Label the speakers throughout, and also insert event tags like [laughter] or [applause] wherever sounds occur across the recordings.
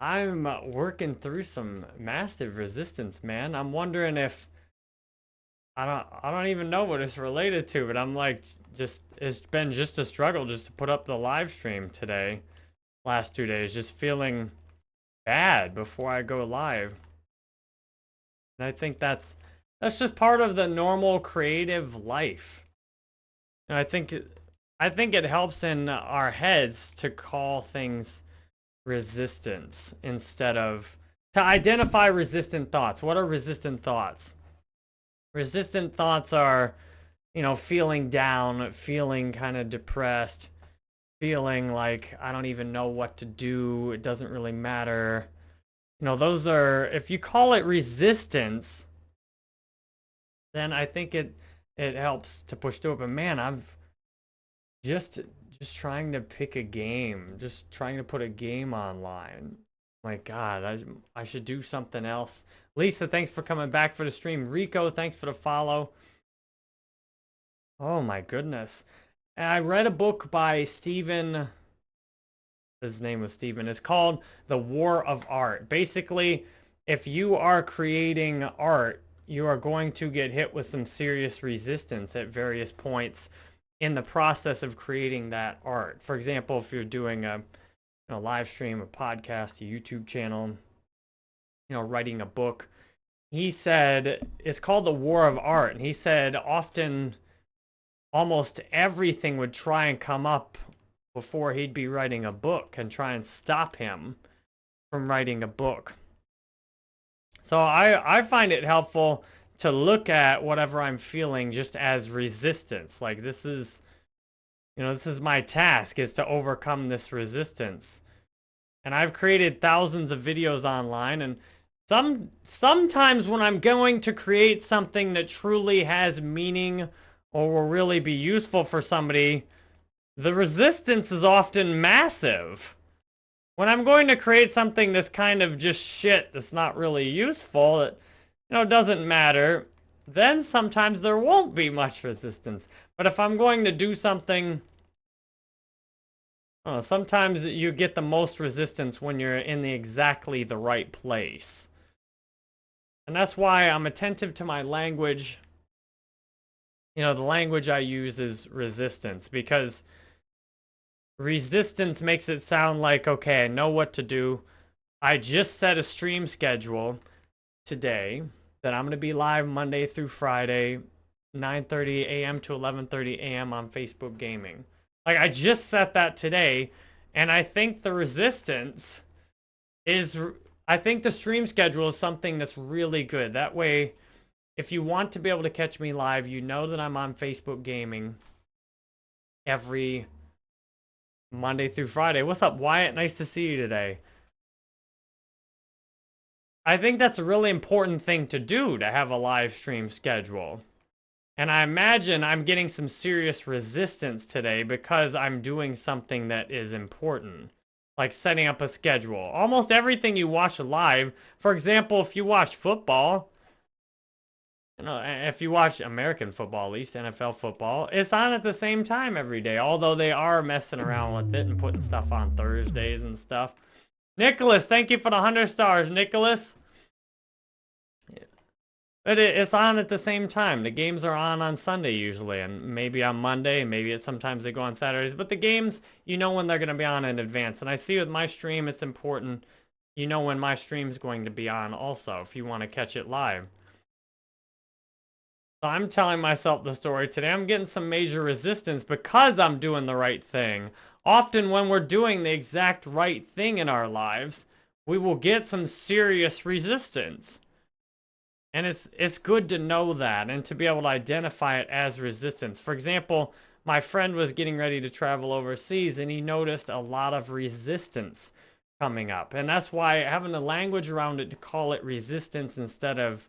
Speaker 1: I'm uh, working through some massive resistance, man. I'm wondering if I don't I don't even know what it's related to, but I'm like just it's been just a struggle just to put up the live stream today. Last two days, just feeling bad before I go live. And I think that's that's just part of the normal creative life. And I think I think it helps in our heads to call things resistance instead of to identify resistant thoughts. What are resistant thoughts? Resistant thoughts are, you know, feeling down, feeling kind of depressed, feeling like I don't even know what to do. It doesn't really matter. You know, those are if you call it resistance, then I think it it helps to push through it. But man, I've just just trying to pick a game, just trying to put a game online. My God, I, I should do something else. Lisa, thanks for coming back for the stream. Rico, thanks for the follow. Oh my goodness. I read a book by Steven, his name was Steven, it's called The War of Art. Basically, if you are creating art, you are going to get hit with some serious resistance at various points in the process of creating that art. For example, if you're doing a, a live stream, a podcast, a YouTube channel, you know, writing a book, he said it's called the war of art. And he said often almost everything would try and come up before he'd be writing a book and try and stop him from writing a book. So I, I find it helpful to look at whatever I'm feeling just as resistance. Like this is, you know, this is my task is to overcome this resistance. And I've created thousands of videos online and some sometimes when I'm going to create something that truly has meaning or will really be useful for somebody, the resistance is often massive. When I'm going to create something that's kind of just shit that's not really useful, it, you know, doesn't matter, then sometimes there won't be much resistance. But if I'm going to do something, oh, sometimes you get the most resistance when you're in the exactly the right place. And that's why I'm attentive to my language. You know, the language I use is resistance because resistance makes it sound like, okay, I know what to do. I just set a stream schedule today that I'm going to be live Monday through Friday, 9.30 a.m. to 11.30 a.m. on Facebook Gaming. Like, I just set that today, and I think the resistance is... I think the stream schedule is something that's really good. That way, if you want to be able to catch me live, you know that I'm on Facebook Gaming every Monday through Friday. What's up, Wyatt? Nice to see you today. I think that's a really important thing to do to have a live stream schedule. And I imagine I'm getting some serious resistance today because I'm doing something that is important. Like setting up a schedule. Almost everything you watch live, for example, if you watch football, you know, if you watch American football, at least NFL football, it's on at the same time every day. Although they are messing around with it and putting stuff on Thursdays and stuff. Nicholas, thank you for the 100 stars, Nicholas. But it's on at the same time. The games are on on Sunday usually, and maybe on Monday, maybe it's sometimes they go on Saturdays. But the games, you know when they're going to be on in advance. And I see with my stream, it's important. You know when my stream's going to be on also, if you want to catch it live. So I'm telling myself the story today. I'm getting some major resistance because I'm doing the right thing. Often when we're doing the exact right thing in our lives, we will get some serious resistance. And it's, it's good to know that and to be able to identify it as resistance. For example, my friend was getting ready to travel overseas and he noticed a lot of resistance coming up. And that's why having the language around it to call it resistance instead of,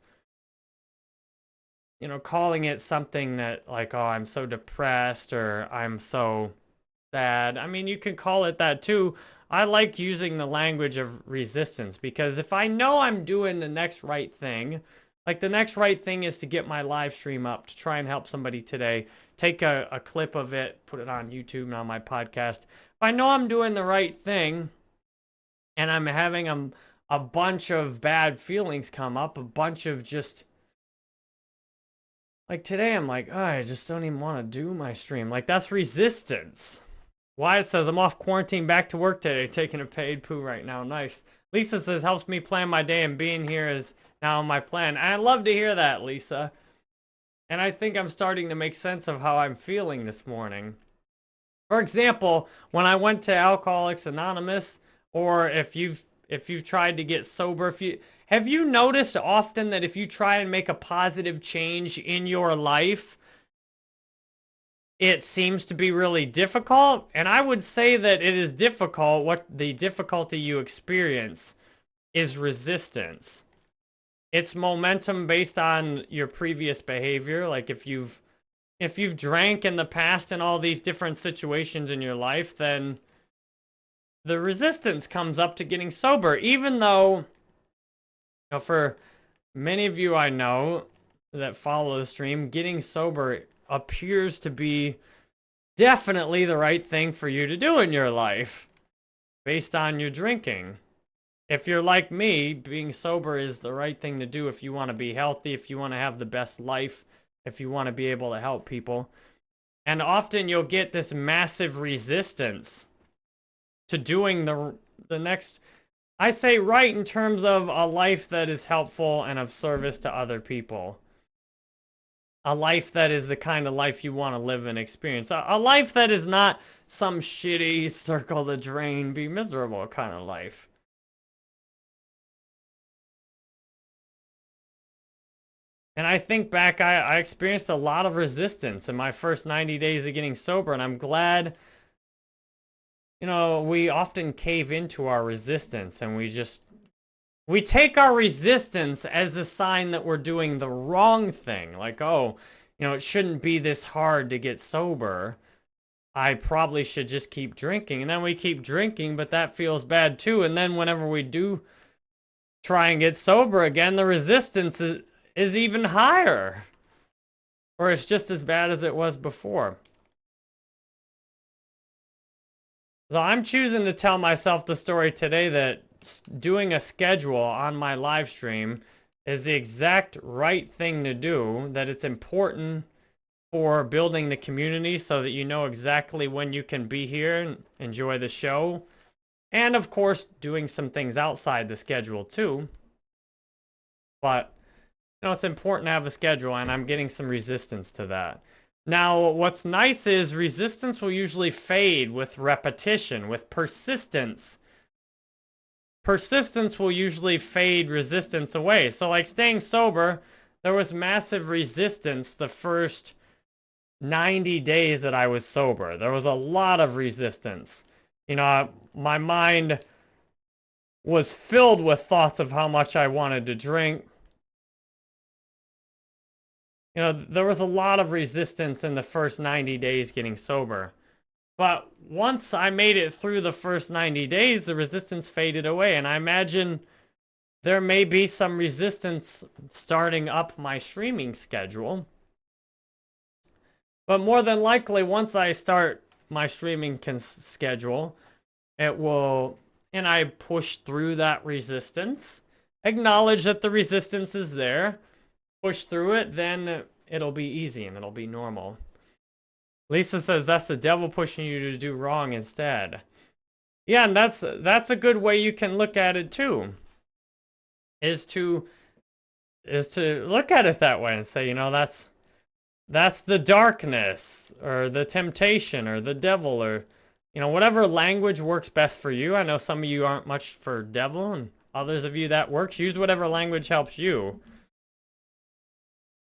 Speaker 1: you know, calling it something that like, oh, I'm so depressed or I'm so sad. I mean, you can call it that too. I like using the language of resistance because if I know I'm doing the next right thing, like the next right thing is to get my live stream up to try and help somebody today. Take a, a clip of it, put it on YouTube and on my podcast. If I know I'm doing the right thing and I'm having a, a bunch of bad feelings come up, a bunch of just like today I'm like, oh, I just don't even want to do my stream. Like that's resistance. Wyatt says, I'm off quarantine back to work today, taking a paid poo right now. Nice. Lisa says, helps me plan my day and being here is now my plan. I love to hear that, Lisa. And I think I'm starting to make sense of how I'm feeling this morning. For example, when I went to Alcoholics Anonymous, or if you've if you've tried to get sober, if you have you noticed often that if you try and make a positive change in your life, it seems to be really difficult. And I would say that it is difficult. What the difficulty you experience is resistance. It's momentum based on your previous behavior. Like if you've if you've drank in the past in all these different situations in your life, then the resistance comes up to getting sober, even though, you know, for many of you I know that follow the stream, getting sober appears to be definitely the right thing for you to do in your life based on your drinking. If you're like me, being sober is the right thing to do if you want to be healthy, if you want to have the best life, if you want to be able to help people. And often you'll get this massive resistance to doing the the next I say right in terms of a life that is helpful and of service to other people. A life that is the kind of life you want to live and experience. A, a life that is not some shitty circle the drain, be miserable kind of life. And I think back, I, I experienced a lot of resistance in my first 90 days of getting sober, and I'm glad you know, we often cave into our resistance and we just, we take our resistance as a sign that we're doing the wrong thing. Like, oh, you know, it shouldn't be this hard to get sober. I probably should just keep drinking. And then we keep drinking, but that feels bad too. And then whenever we do try and get sober again, the resistance is, is even higher. Or it's just as bad as it was before. So I'm choosing to tell myself the story today that doing a schedule on my live stream is the exact right thing to do, that it's important for building the community so that you know exactly when you can be here and enjoy the show. And of course, doing some things outside the schedule too. But, you know, it's important to have a schedule and I'm getting some resistance to that. Now, what's nice is resistance will usually fade with repetition, with persistence. Persistence will usually fade resistance away. So like staying sober, there was massive resistance the first 90 days that I was sober. There was a lot of resistance. You know, my mind was filled with thoughts of how much I wanted to drink, you know, there was a lot of resistance in the first 90 days getting sober. But once I made it through the first 90 days, the resistance faded away. And I imagine there may be some resistance starting up my streaming schedule. But more than likely, once I start my streaming schedule, it will, and I push through that resistance, acknowledge that the resistance is there, push through it, then it'll be easy and it'll be normal. Lisa says that's the devil pushing you to do wrong instead. Yeah, and that's that's a good way you can look at it too. Is to is to look at it that way and say, you know, that's that's the darkness or the temptation or the devil or you know, whatever language works best for you. I know some of you aren't much for devil and others of you that works. Use whatever language helps you.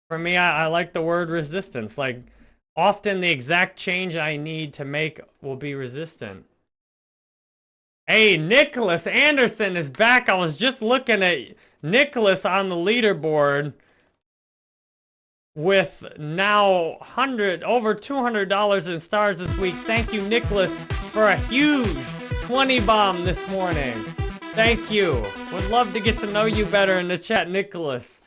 Speaker 1: For me, I, I like the word resistance. Like, often the exact change I need to make will be resistant. Hey, Nicholas Anderson is back. I was just looking at Nicholas on the leaderboard with now 100 over $200 in stars this week. Thank you, Nicholas, for a huge 20 bomb this morning. Thank you. Would love to get to know you better in the chat, Nicholas.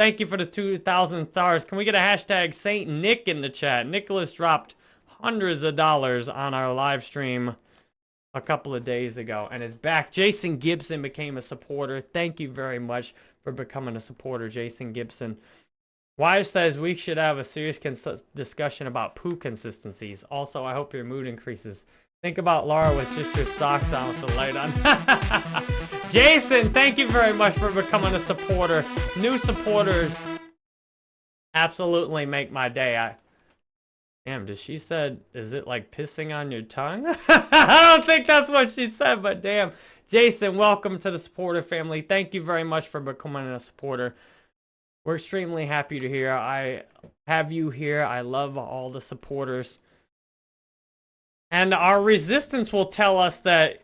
Speaker 1: Thank you for the 2,000 stars. Can we get a hashtag Saint Nick in the chat? Nicholas dropped hundreds of dollars on our live stream a couple of days ago and is back. Jason Gibson became a supporter. Thank you very much for becoming a supporter, Jason Gibson. Wise says we should have a serious discussion about poo consistencies. Also, I hope your mood increases. Think about Laura with just your socks on with the light on. [laughs] Jason, thank you very much for becoming a supporter. New supporters absolutely make my day. I Damn, did she said, is it like pissing on your tongue? [laughs] I don't think that's what she said, but damn. Jason, welcome to the supporter family. Thank you very much for becoming a supporter. We're extremely happy to hear. I have you here. I love all the supporters. And our resistance will tell us that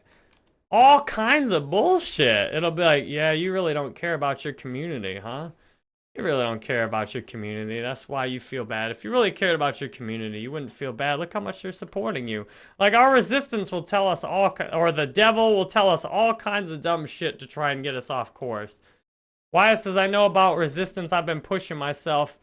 Speaker 1: all kinds of bullshit. It'll be like, yeah, you really don't care about your community, huh? You really don't care about your community. That's why you feel bad. If you really cared about your community, you wouldn't feel bad. Look how much they're supporting you. Like, our resistance will tell us all, or the devil will tell us all kinds of dumb shit to try and get us off course. Why says, I know about resistance. I've been pushing myself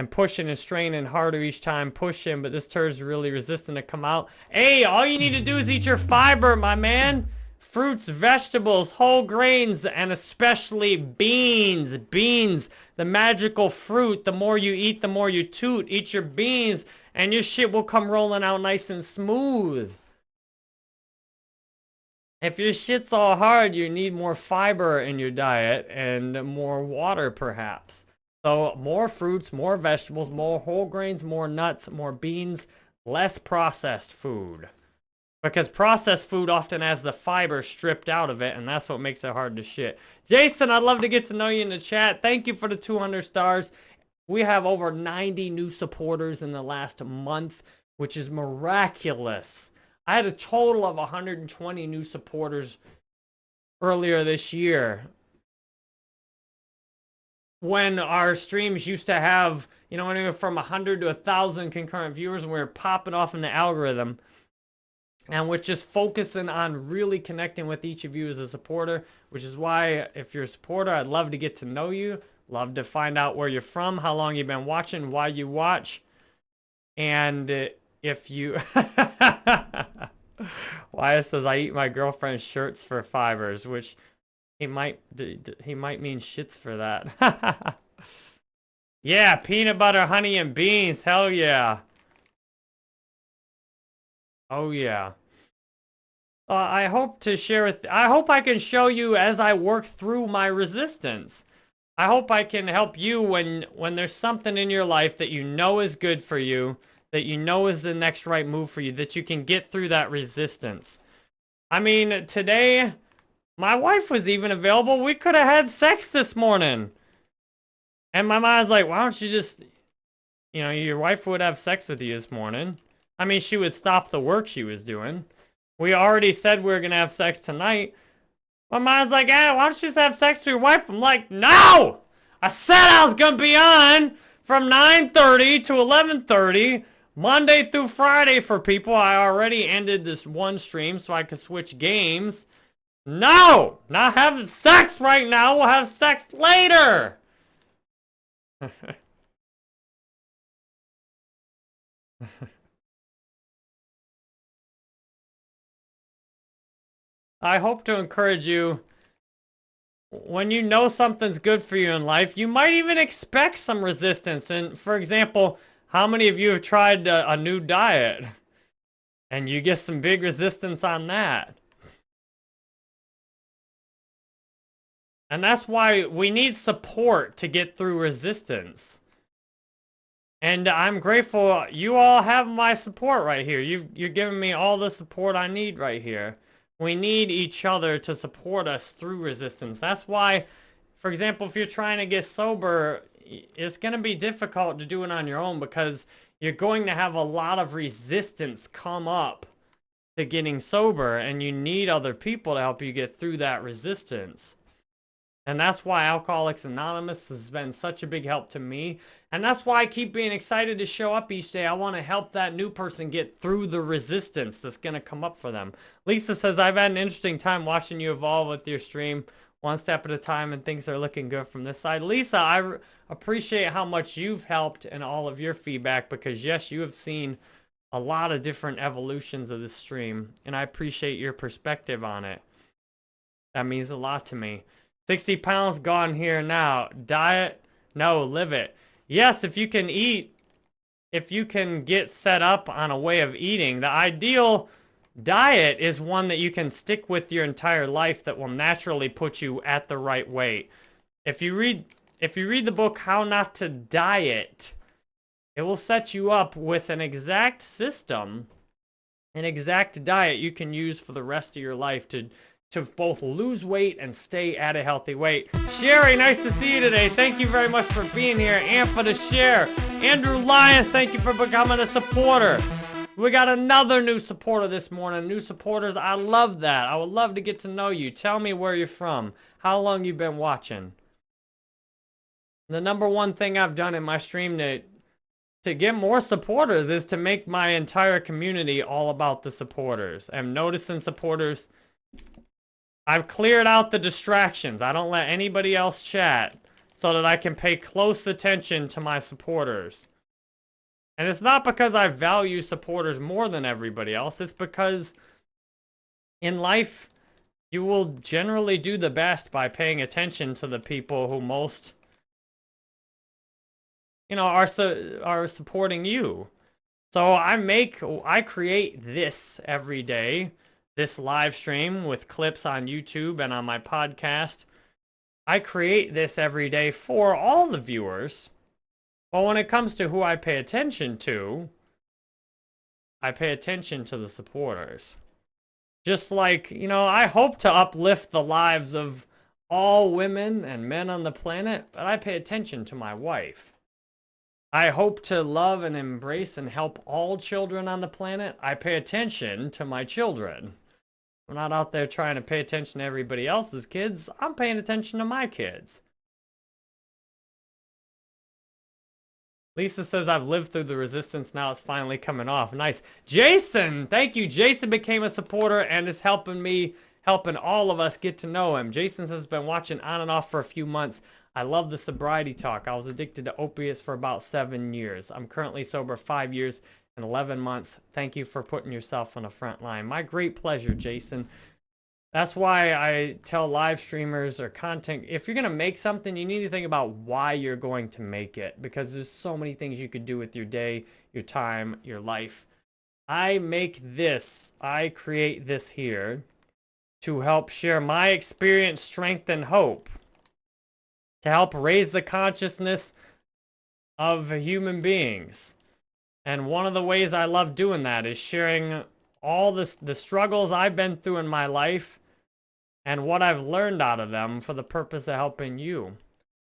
Speaker 1: and pushing and straining harder each time, pushing, but this turd's really resistant to come out. Hey, all you need to do is eat your fiber, my man. Fruits, vegetables, whole grains, and especially beans. Beans, the magical fruit. The more you eat, the more you toot. Eat your beans, and your shit will come rolling out nice and smooth. If your shit's all hard, you need more fiber in your diet and more water, perhaps. So more fruits, more vegetables, more whole grains, more nuts, more beans, less processed food. Because processed food often has the fiber stripped out of it, and that's what makes it hard to shit. Jason, I'd love to get to know you in the chat. Thank you for the 200 stars. We have over 90 new supporters in the last month, which is miraculous. I had a total of 120 new supporters earlier this year when our streams used to have, you know, anywhere from 100 to 1,000 concurrent viewers, and we were popping off in the algorithm. And we're just focusing on really connecting with each of you as a supporter, which is why, if you're a supporter, I'd love to get to know you. Love to find out where you're from, how long you've been watching, why you watch. And if you... [laughs] Wyatt says, I eat my girlfriend's shirts for fibers, which he might he might mean shits for that. [laughs] yeah, peanut butter, honey, and beans. Hell yeah. Oh yeah. Uh, I hope to share with I hope I can show you as I work through my resistance. I hope I can help you when when there's something in your life that you know is good for you, that you know is the next right move for you, that you can get through that resistance. I mean, today my wife was even available. We could have had sex this morning. And my mom's like, why don't you just, you know, your wife would have sex with you this morning. I mean, she would stop the work she was doing. We already said we were going to have sex tonight. My mom's like, hey, why don't you just have sex with your wife? I'm like, no! I said I was going to be on from 9.30 to 11.30, Monday through Friday for people. I already ended this one stream so I could switch games. No! Not having sex right now. We'll have sex later. [laughs] I hope to encourage you when you know something's good for you in life, you might even expect some resistance. And for example, how many of you have tried a, a new diet and you get some big resistance on that? And that's why we need support to get through resistance. And I'm grateful you all have my support right here. You've, you're giving me all the support I need right here. We need each other to support us through resistance. That's why, for example, if you're trying to get sober, it's going to be difficult to do it on your own because you're going to have a lot of resistance come up to getting sober and you need other people to help you get through that resistance. And that's why Alcoholics Anonymous has been such a big help to me. And that's why I keep being excited to show up each day. I want to help that new person get through the resistance that's going to come up for them. Lisa says, I've had an interesting time watching you evolve with your stream one step at a time and things are looking good from this side. Lisa, I appreciate how much you've helped and all of your feedback because yes, you have seen a lot of different evolutions of the stream, and I appreciate your perspective on it. That means a lot to me. 60 pounds gone here now. Diet? No, live it. Yes, if you can eat, if you can get set up on a way of eating, the ideal diet is one that you can stick with your entire life that will naturally put you at the right weight. If you read if you read the book How Not to Diet, it will set you up with an exact system, an exact diet you can use for the rest of your life to to both lose weight and stay at a healthy weight. Sherry, nice to see you today. Thank you very much for being here and for the share. Andrew Lyons, thank you for becoming a supporter. We got another new supporter this morning. New supporters, I love that. I would love to get to know you. Tell me where you're from. How long you've been watching. The number one thing I've done in my stream to, to get more supporters is to make my entire community all about the supporters. I'm noticing supporters I've cleared out the distractions. I don't let anybody else chat so that I can pay close attention to my supporters. And it's not because I value supporters more than everybody else. It's because in life, you will generally do the best by paying attention to the people who most, you know, are, su are supporting you. So I make, I create this every day this live stream with clips on YouTube and on my podcast. I create this every day for all the viewers. But when it comes to who I pay attention to, I pay attention to the supporters. Just like, you know, I hope to uplift the lives of all women and men on the planet, but I pay attention to my wife. I hope to love and embrace and help all children on the planet. I pay attention to my children. I'm not out there trying to pay attention to everybody else's kids. I'm paying attention to my kids. Lisa says, I've lived through the resistance. Now it's finally coming off. Nice. Jason, thank you. Jason became a supporter and is helping me, helping all of us get to know him. Jason has been watching on and off for a few months. I love the sobriety talk. I was addicted to opiates for about seven years. I'm currently sober five years in 11 months. Thank you for putting yourself on the front line. My great pleasure, Jason. That's why I tell live streamers or content, if you're going to make something, you need to think about why you're going to make it because there's so many things you could do with your day, your time, your life. I make this, I create this here to help share my experience, strength, and hope. To help raise the consciousness of human beings. And one of the ways I love doing that is sharing all this, the struggles I've been through in my life and what I've learned out of them for the purpose of helping you.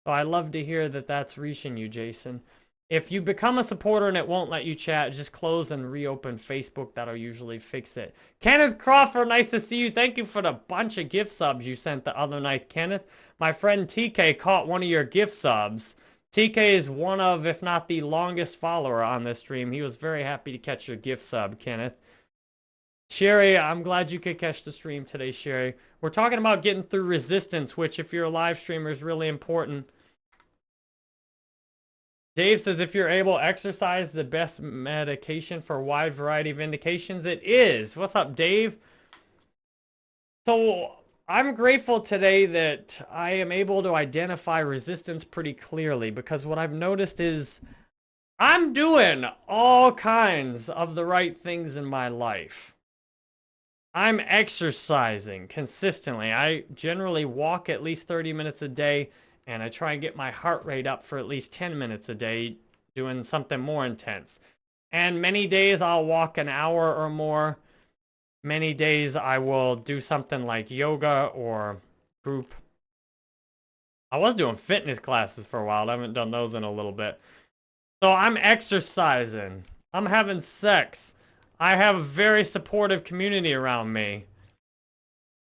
Speaker 1: So I love to hear that that's reaching you, Jason. If you become a supporter and it won't let you chat, just close and reopen Facebook. That'll usually fix it. Kenneth Crawford, nice to see you. Thank you for the bunch of gift subs you sent the other night, Kenneth. My friend TK caught one of your gift subs. TK is one of, if not the longest follower on this stream. He was very happy to catch your gift sub, Kenneth. Sherry, I'm glad you could catch the stream today, Sherry. We're talking about getting through resistance, which if you're a live streamer is really important. Dave says if you're able, exercise the best medication for a wide variety of indications. It is. What's up, Dave? So I'm grateful today that I am able to identify resistance pretty clearly because what I've noticed is I'm doing all kinds of the right things in my life. I'm exercising consistently. I generally walk at least 30 minutes a day and I try and get my heart rate up for at least 10 minutes a day doing something more intense. And many days I'll walk an hour or more many days I will do something like yoga or group. I was doing fitness classes for a while. I haven't done those in a little bit. So I'm exercising. I'm having sex. I have a very supportive community around me.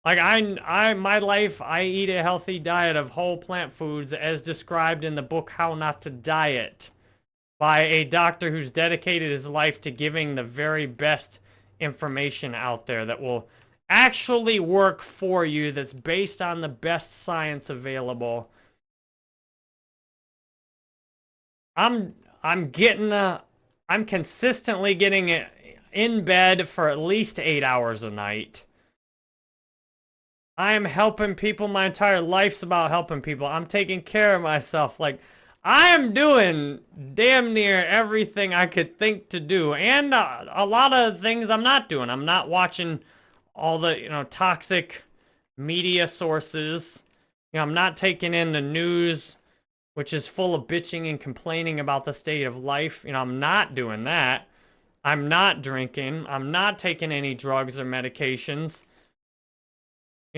Speaker 1: Like I, I, my life, I eat a healthy diet of whole plant foods as described in the book How Not to Diet by a doctor who's dedicated his life to giving the very best information out there that will actually work for you that's based on the best science available. I'm I'm getting a I'm consistently getting in bed for at least eight hours a night. I am helping people. My entire life's about helping people. I'm taking care of myself. Like, I am doing damn near everything I could think to do. And uh, a lot of things I'm not doing. I'm not watching all the, you know, toxic media sources. You know, I'm not taking in the news, which is full of bitching and complaining about the state of life. You know, I'm not doing that. I'm not drinking. I'm not taking any drugs or medications.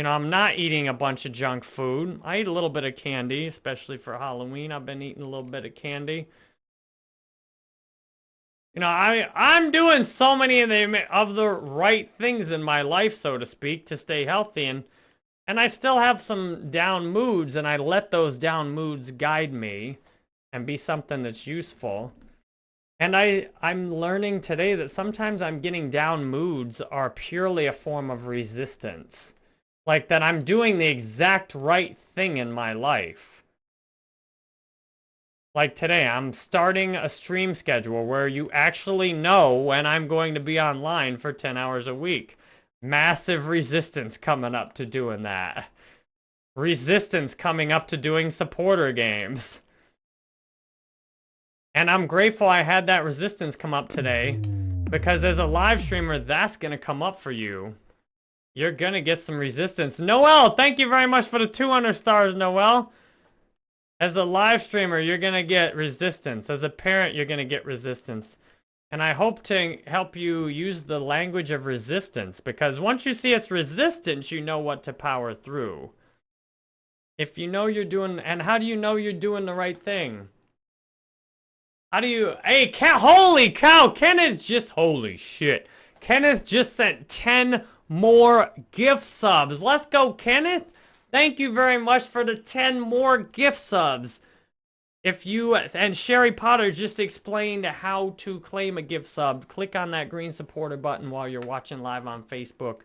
Speaker 1: You know, I'm not eating a bunch of junk food. I eat a little bit of candy, especially for Halloween. I've been eating a little bit of candy. You know, I I'm doing so many of the of the right things in my life, so to speak, to stay healthy and and I still have some down moods and I let those down moods guide me and be something that's useful. And I I'm learning today that sometimes I'm getting down moods are purely a form of resistance. Like that I'm doing the exact right thing in my life. Like today, I'm starting a stream schedule where you actually know when I'm going to be online for 10 hours a week. Massive resistance coming up to doing that. Resistance coming up to doing supporter games. And I'm grateful I had that resistance come up today because as a live streamer, that's going to come up for you. You're gonna get some resistance. Noel, thank you very much for the 200 stars, Noel. As a live streamer, you're gonna get resistance. As a parent, you're gonna get resistance. And I hope to help you use the language of resistance because once you see it's resistance, you know what to power through. If you know you're doing, and how do you know you're doing the right thing? How do you, hey, Ken, holy cow, Kenneth just, holy shit. Kenneth just sent 10 more gift subs. Let's go, Kenneth. Thank you very much for the 10 more gift subs. If you, and Sherry Potter just explained how to claim a gift sub. Click on that green supporter button while you're watching live on Facebook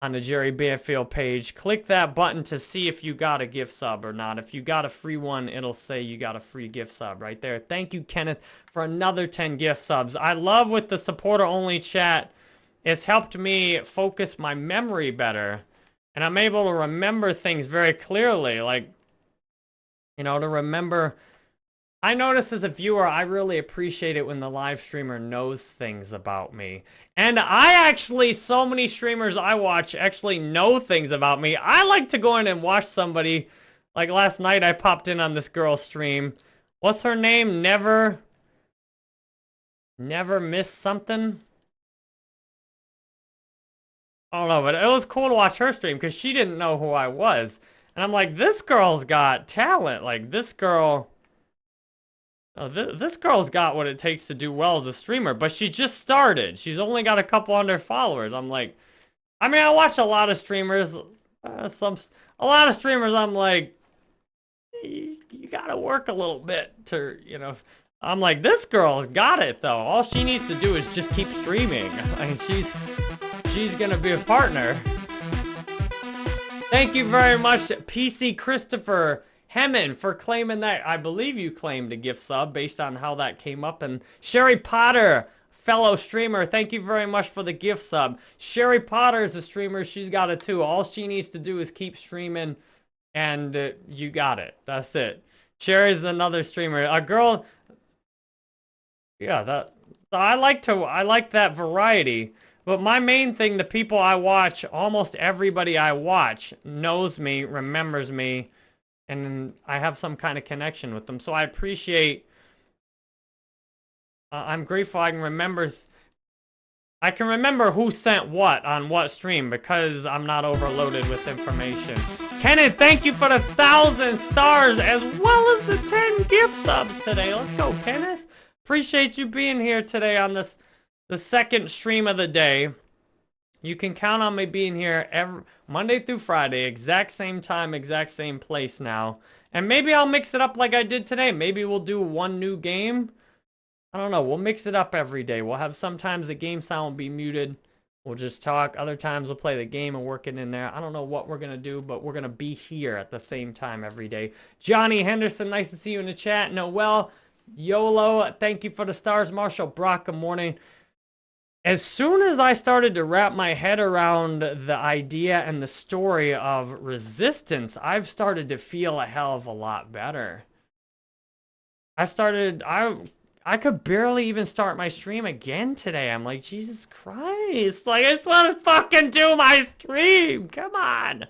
Speaker 1: on the Jerry Banfield page. Click that button to see if you got a gift sub or not. If you got a free one, it'll say you got a free gift sub right there. Thank you, Kenneth, for another 10 gift subs. I love with the supporter-only chat it's helped me focus my memory better. And I'm able to remember things very clearly. Like, you know, to remember... I notice as a viewer, I really appreciate it when the live streamer knows things about me. And I actually, so many streamers I watch actually know things about me. I like to go in and watch somebody. Like last night, I popped in on this girl's stream. What's her name? Never... Never miss something? I don't know, but it was cool to watch her stream because she didn't know who I was. And I'm like, this girl's got talent. Like, this girl... Oh, th this girl's got what it takes to do well as a streamer, but she just started. She's only got a couple hundred followers. I'm like... I mean, I watch a lot of streamers. Uh, some, A lot of streamers, I'm like... You, you gotta work a little bit to, you know... I'm like, this girl's got it, though. All she needs to do is just keep streaming. [laughs] I mean, she's she's gonna be a partner. Thank you very much, PC Christopher Hemmen, for claiming that. I believe you claimed a gift sub based on how that came up. And Sherry Potter, fellow streamer, thank you very much for the gift sub. Sherry Potter is a streamer. She's got it too. All she needs to do is keep streaming, and uh, you got it. That's it. Sherry's another streamer. A girl... Yeah, that... I like to... I like that variety. But my main thing, the people I watch, almost everybody I watch knows me, remembers me, and I have some kind of connection with them. So I appreciate, uh, I'm grateful I can remember, I can remember who sent what on what stream because I'm not overloaded with information. Kenneth, thank you for the thousand stars as well as the 10 gift subs today. Let's go, Kenneth. Appreciate you being here today on this the second stream of the day. You can count on me being here every Monday through Friday, exact same time, exact same place now. And maybe I'll mix it up like I did today. Maybe we'll do one new game. I don't know. We'll mix it up every day. We'll have sometimes the game sound will be muted. We'll just talk. Other times we'll play the game and work it in there. I don't know what we're going to do, but we're going to be here at the same time every day. Johnny Henderson, nice to see you in the chat. Noel, YOLO, thank you for the stars. Marshall Brock, good morning. As soon as I started to wrap my head around the idea and the story of resistance, I've started to feel a hell of a lot better. I started, I I could barely even start my stream again today. I'm like, Jesus Christ. Like, I just want to fucking do my stream. Come on.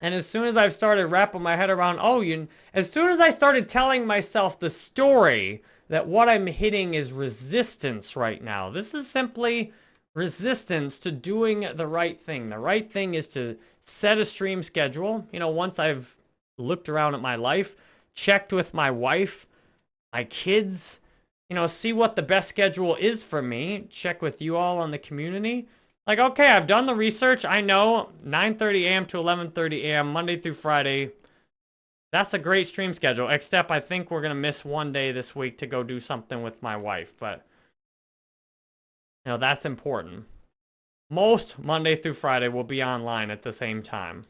Speaker 1: And as soon as I've started wrapping my head around, oh, you, as soon as I started telling myself the story that what I'm hitting is resistance right now. This is simply resistance to doing the right thing. The right thing is to set a stream schedule. You know, once I've looked around at my life, checked with my wife, my kids, you know, see what the best schedule is for me, check with you all on the community. Like, okay, I've done the research. I know 9.30 a.m. to 11.30 a.m. Monday through Friday. That's a great stream schedule, except I think we're going to miss one day this week to go do something with my wife. But, you know, that's important. Most Monday through Friday will be online at the same time.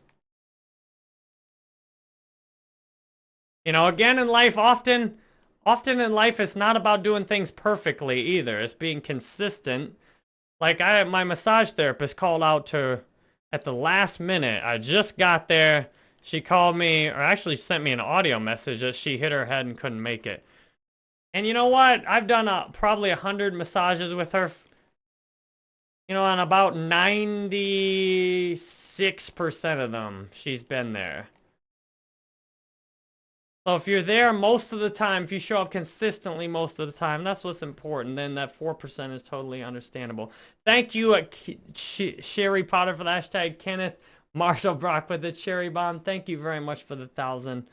Speaker 1: You know, again in life, often often in life it's not about doing things perfectly either. It's being consistent. Like I my massage therapist called out to at the last minute. I just got there. She called me or actually sent me an audio message that she hit her head and couldn't make it. And you know what? I've done a, probably a hundred massages with her. You know, on about 96% of them, she's been there. So if you're there most of the time, if you show up consistently most of the time, that's what's important. Then that 4% is totally understandable. Thank you, uh, Sherry Potter, for the hashtag. Kenneth Marshall Brock with the cherry bomb. Thank you very much for the thousand.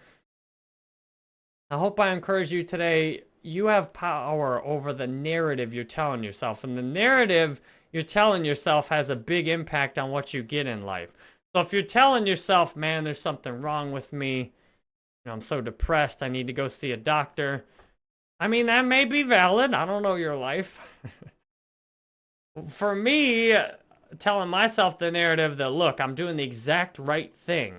Speaker 1: I hope I encourage you today. You have power over the narrative you're telling yourself. And the narrative you're telling yourself has a big impact on what you get in life. So if you're telling yourself, man, there's something wrong with me, know, I'm so depressed, I need to go see a doctor. I mean, that may be valid. I don't know your life. [laughs] For me, telling myself the narrative that, look, I'm doing the exact right thing.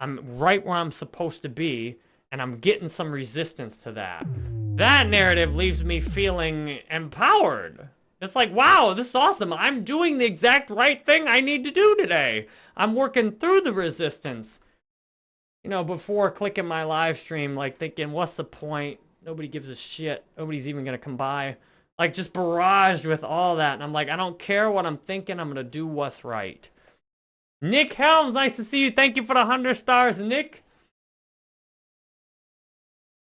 Speaker 1: I'm right where I'm supposed to be, and I'm getting some resistance to that. That narrative leaves me feeling empowered. It's like, wow, this is awesome. I'm doing the exact right thing I need to do today. I'm working through the resistance you know, before clicking my live stream, like thinking, what's the point? Nobody gives a shit. Nobody's even going to come by. Like just barraged with all that. And I'm like, I don't care what I'm thinking. I'm going to do what's right. Nick Helms, nice to see you. Thank you for the 100 stars, Nick.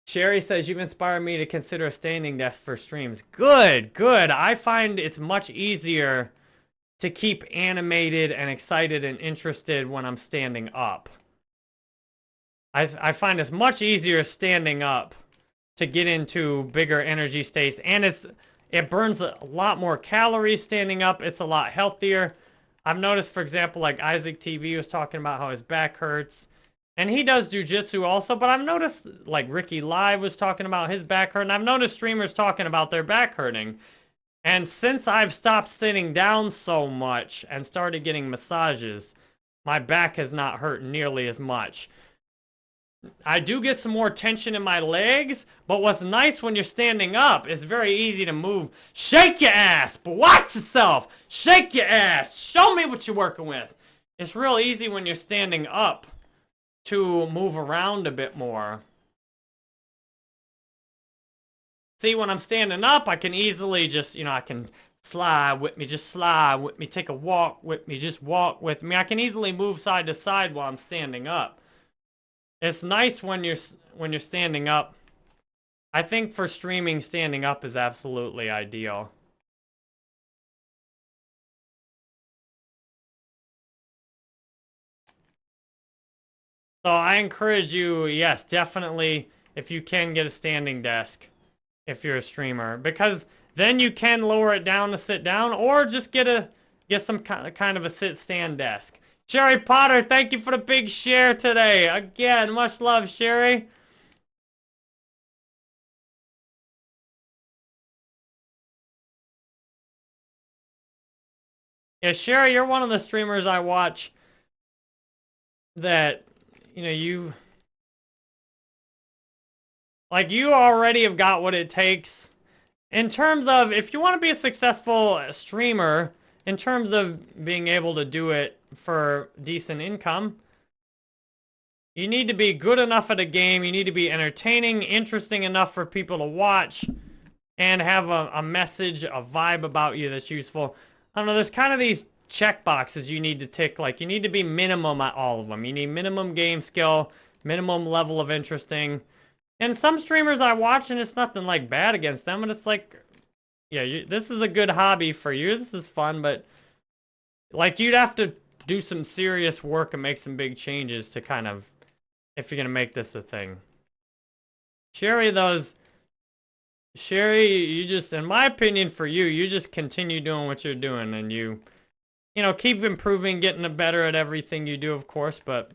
Speaker 1: Sherry says, you've inspired me to consider a standing desk for streams. Good, good. I find it's much easier to keep animated and excited and interested when I'm standing up. I, I find it's much easier standing up to get into bigger energy states. And it's it burns a lot more calories standing up. It's a lot healthier. I've noticed, for example, like Isaac TV was talking about how his back hurts. And he does jujitsu also, but I've noticed, like Ricky Live was talking about his back hurting. I've noticed streamers talking about their back hurting. And since I've stopped sitting down so much and started getting massages, my back has not hurt nearly as much. I do get some more tension in my legs, but what's nice when you're standing up is very easy to move. Shake your ass, but watch yourself. Shake your ass. Show me what you're working with. It's real easy when you're standing up to move around a bit more. See, when I'm standing up, I can easily just, you know, I can slide with me, just slide with me, take a walk with me, just walk with me. I can easily move side to side while I'm standing up. It's nice when you're when you're standing up. I think for streaming, standing up is absolutely ideal. So I encourage you, yes, definitely, if you can get a standing desk, if you're a streamer, because then you can lower it down to sit down, or just get a get some kind of a sit stand desk. Sherry Potter, thank you for the big share today. Again, much love, Sherry. Yeah, Sherry, you're one of the streamers I watch that, you know, you... Like, you already have got what it takes, in terms of, if you want to be a successful streamer, in terms of being able to do it for decent income, you need to be good enough at a game, you need to be entertaining, interesting enough for people to watch, and have a, a message, a vibe about you that's useful. I don't know, there's kind of these check boxes you need to tick. Like, you need to be minimum at all of them. You need minimum game skill, minimum level of interesting. And some streamers I watch, and it's nothing, like, bad against them, and it's like, yeah, you, this is a good hobby for you. This is fun, but, like, you'd have to do some serious work and make some big changes to kind of, if you're going to make this a thing. Sherry, those Sherry, you just, in my opinion for you, you just continue doing what you're doing and you, you know, keep improving, getting better at everything you do, of course, but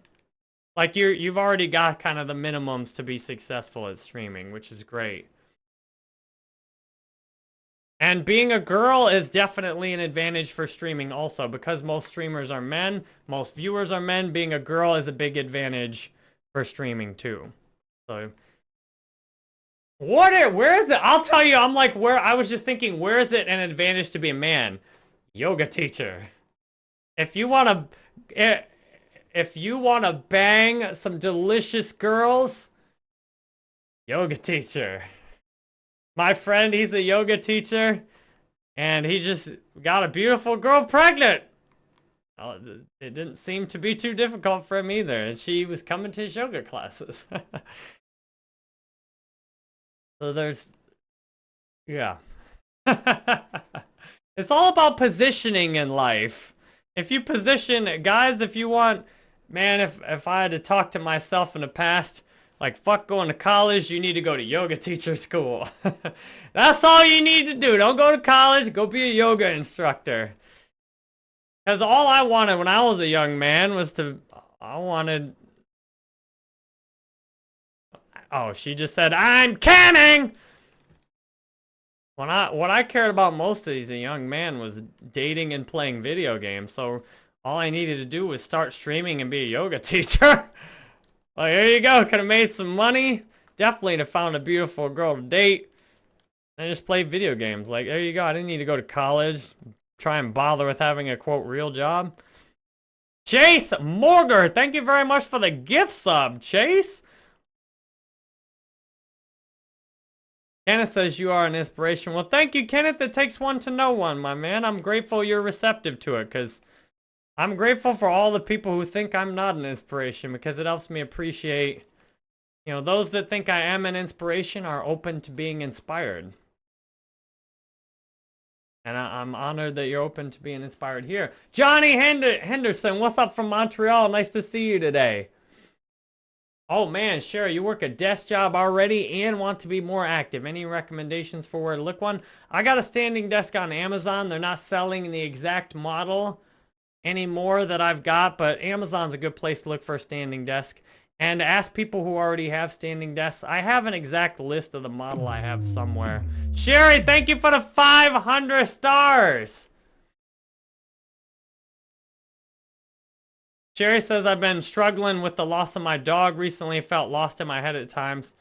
Speaker 1: like you're, you've already got kind of the minimums to be successful at streaming, which is great. And being a girl is definitely an advantage for streaming also because most streamers are men, most viewers are men, being a girl is a big advantage for streaming too. So what? Are, where is it? I'll tell you. I'm like, where? I was just thinking, where is it an advantage to be a man? Yoga teacher. If you want to, eh, if you want to bang some delicious girls, yoga teacher. My friend, he's a yoga teacher, and he just got a beautiful girl pregnant. It didn't seem to be too difficult for him either, and she was coming to his yoga classes. [laughs] So there's, yeah. [laughs] it's all about positioning in life. If you position, guys, if you want, man, if, if I had to talk to myself in the past, like, fuck going to college, you need to go to yoga [laughs] teacher school. [laughs] That's all you need to do. Don't go to college, go be a yoga instructor. Because all I wanted when I was a young man was to, I wanted Oh, she just said, I'm canning! When I, what I cared about most as a young man was dating and playing video games, so all I needed to do was start streaming and be a yoga [laughs] teacher. Like, here you go, could have made some money. Definitely to found a beautiful girl to date. And just play video games. Like, there you go, I didn't need to go to college, try and bother with having a, quote, real job. Chase Morger, thank you very much for the gift sub, Chase. Kenneth says you are an inspiration. Well, thank you, Kenneth. It takes one to know one, my man. I'm grateful you're receptive to it, because I'm grateful for all the people who think I'm not an inspiration, because it helps me appreciate, you know, those that think I am an inspiration are open to being inspired. And I, am honored that you're open to being inspired here. Johnny Henderson, what's up from Montreal? Nice to see you today. Oh man, Sherry, you work a desk job already and want to be more active. Any recommendations for where to look one? I got a standing desk on Amazon. They're not selling the exact model anymore that I've got, but Amazon's a good place to look for a standing desk. And ask people who already have standing desks. I have an exact list of the model I have somewhere. Sherry, thank you for the 500 stars. Sherry says, I've been struggling with the loss of my dog recently. Felt lost in my head at times.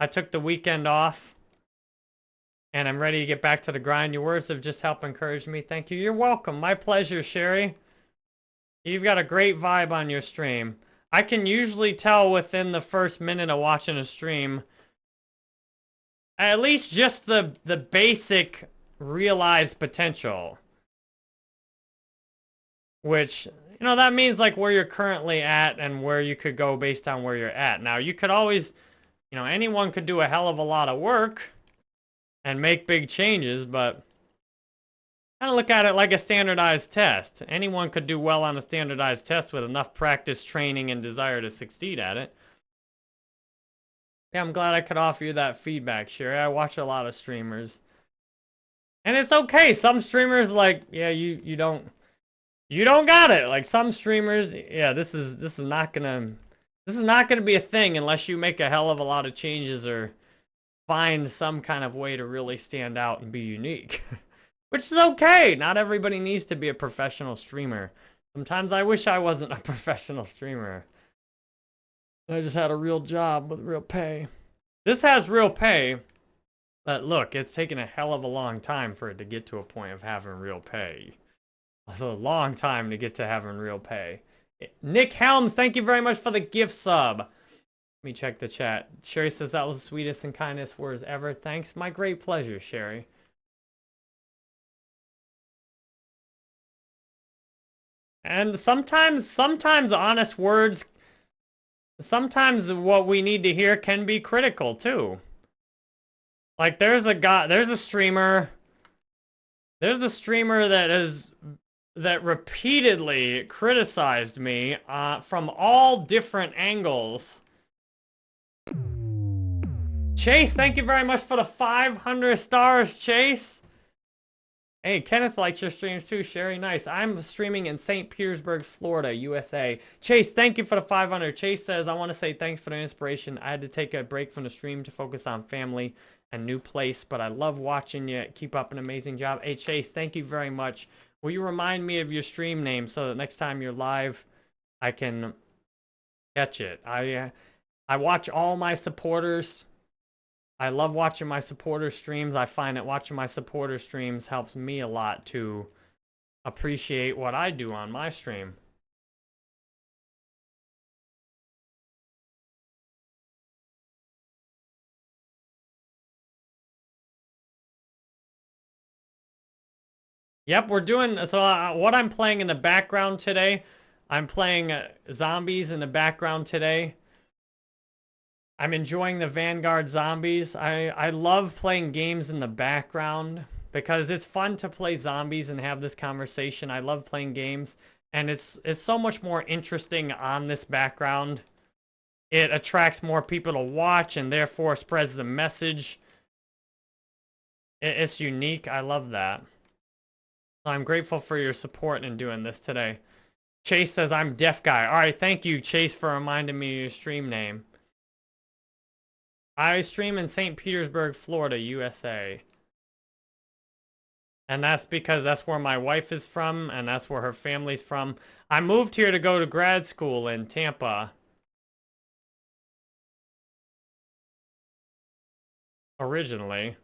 Speaker 1: I took the weekend off. And I'm ready to get back to the grind. Your words have just helped encourage me. Thank you. You're welcome. My pleasure, Sherry. You've got a great vibe on your stream. I can usually tell within the first minute of watching a stream at least just the the basic realized potential which you know, that means like where you're currently at and where you could go based on where you're at. Now, you could always, you know, anyone could do a hell of a lot of work and make big changes, but kind of look at it like a standardized test. Anyone could do well on a standardized test with enough practice, training, and desire to succeed at it. Yeah, I'm glad I could offer you that feedback, Sherry. I watch a lot of streamers. And it's okay. Some streamers, like, yeah, you, you don't you don't got it. Like some streamers, yeah, this is this is not gonna this is not gonna be a thing unless you make a hell of a lot of changes or find some kind of way to really stand out and be unique. [laughs] Which is okay. Not everybody needs to be a professional streamer. Sometimes I wish I wasn't a [laughs] professional streamer. I just had a real job with real pay. This has real pay. But look, it's taken a hell of a long time for it to get to a point of having real pay. It's a long time to get to having real pay. Nick Helms, thank you very much for the gift sub. Let me check the chat. Sherry says that was the sweetest and kindest words ever. Thanks. My great pleasure, Sherry. And sometimes, sometimes honest words, sometimes what we need to hear can be critical too. Like there's a guy, there's a streamer, there's a streamer that is that repeatedly criticized me uh, from all different angles. Chase, thank you very much for the 500 stars, Chase. Hey, Kenneth likes your streams too. Sherry, nice. I'm streaming in St. Petersburg, Florida, USA. Chase, thank you for the 500. Chase says, I want to say thanks for the inspiration. I had to take a break from the stream to focus on family and new place, but I love watching you. Keep up an amazing job. Hey, Chase, thank you very much. Will you remind me of your stream name so that next time you're live, I can catch it? I, uh, I watch all my supporters. I love watching my supporter streams. I find that watching my supporter streams helps me a lot to appreciate what I do on my stream. Yep, we're doing, so uh, what I'm playing in the background today, I'm playing uh, zombies in the background today. I'm enjoying the Vanguard zombies. I, I love playing games in the background because it's fun to play zombies and have this conversation. I love playing games and it's, it's so much more interesting on this background. It attracts more people to watch and therefore spreads the message. It, it's unique. I love that. I'm grateful for your support in doing this today. Chase says, I'm deaf guy. All right, thank you, Chase, for reminding me your stream name. I stream in St. Petersburg, Florida, USA. And that's because that's where my wife is from, and that's where her family's from. I moved here to go to grad school in Tampa. Originally.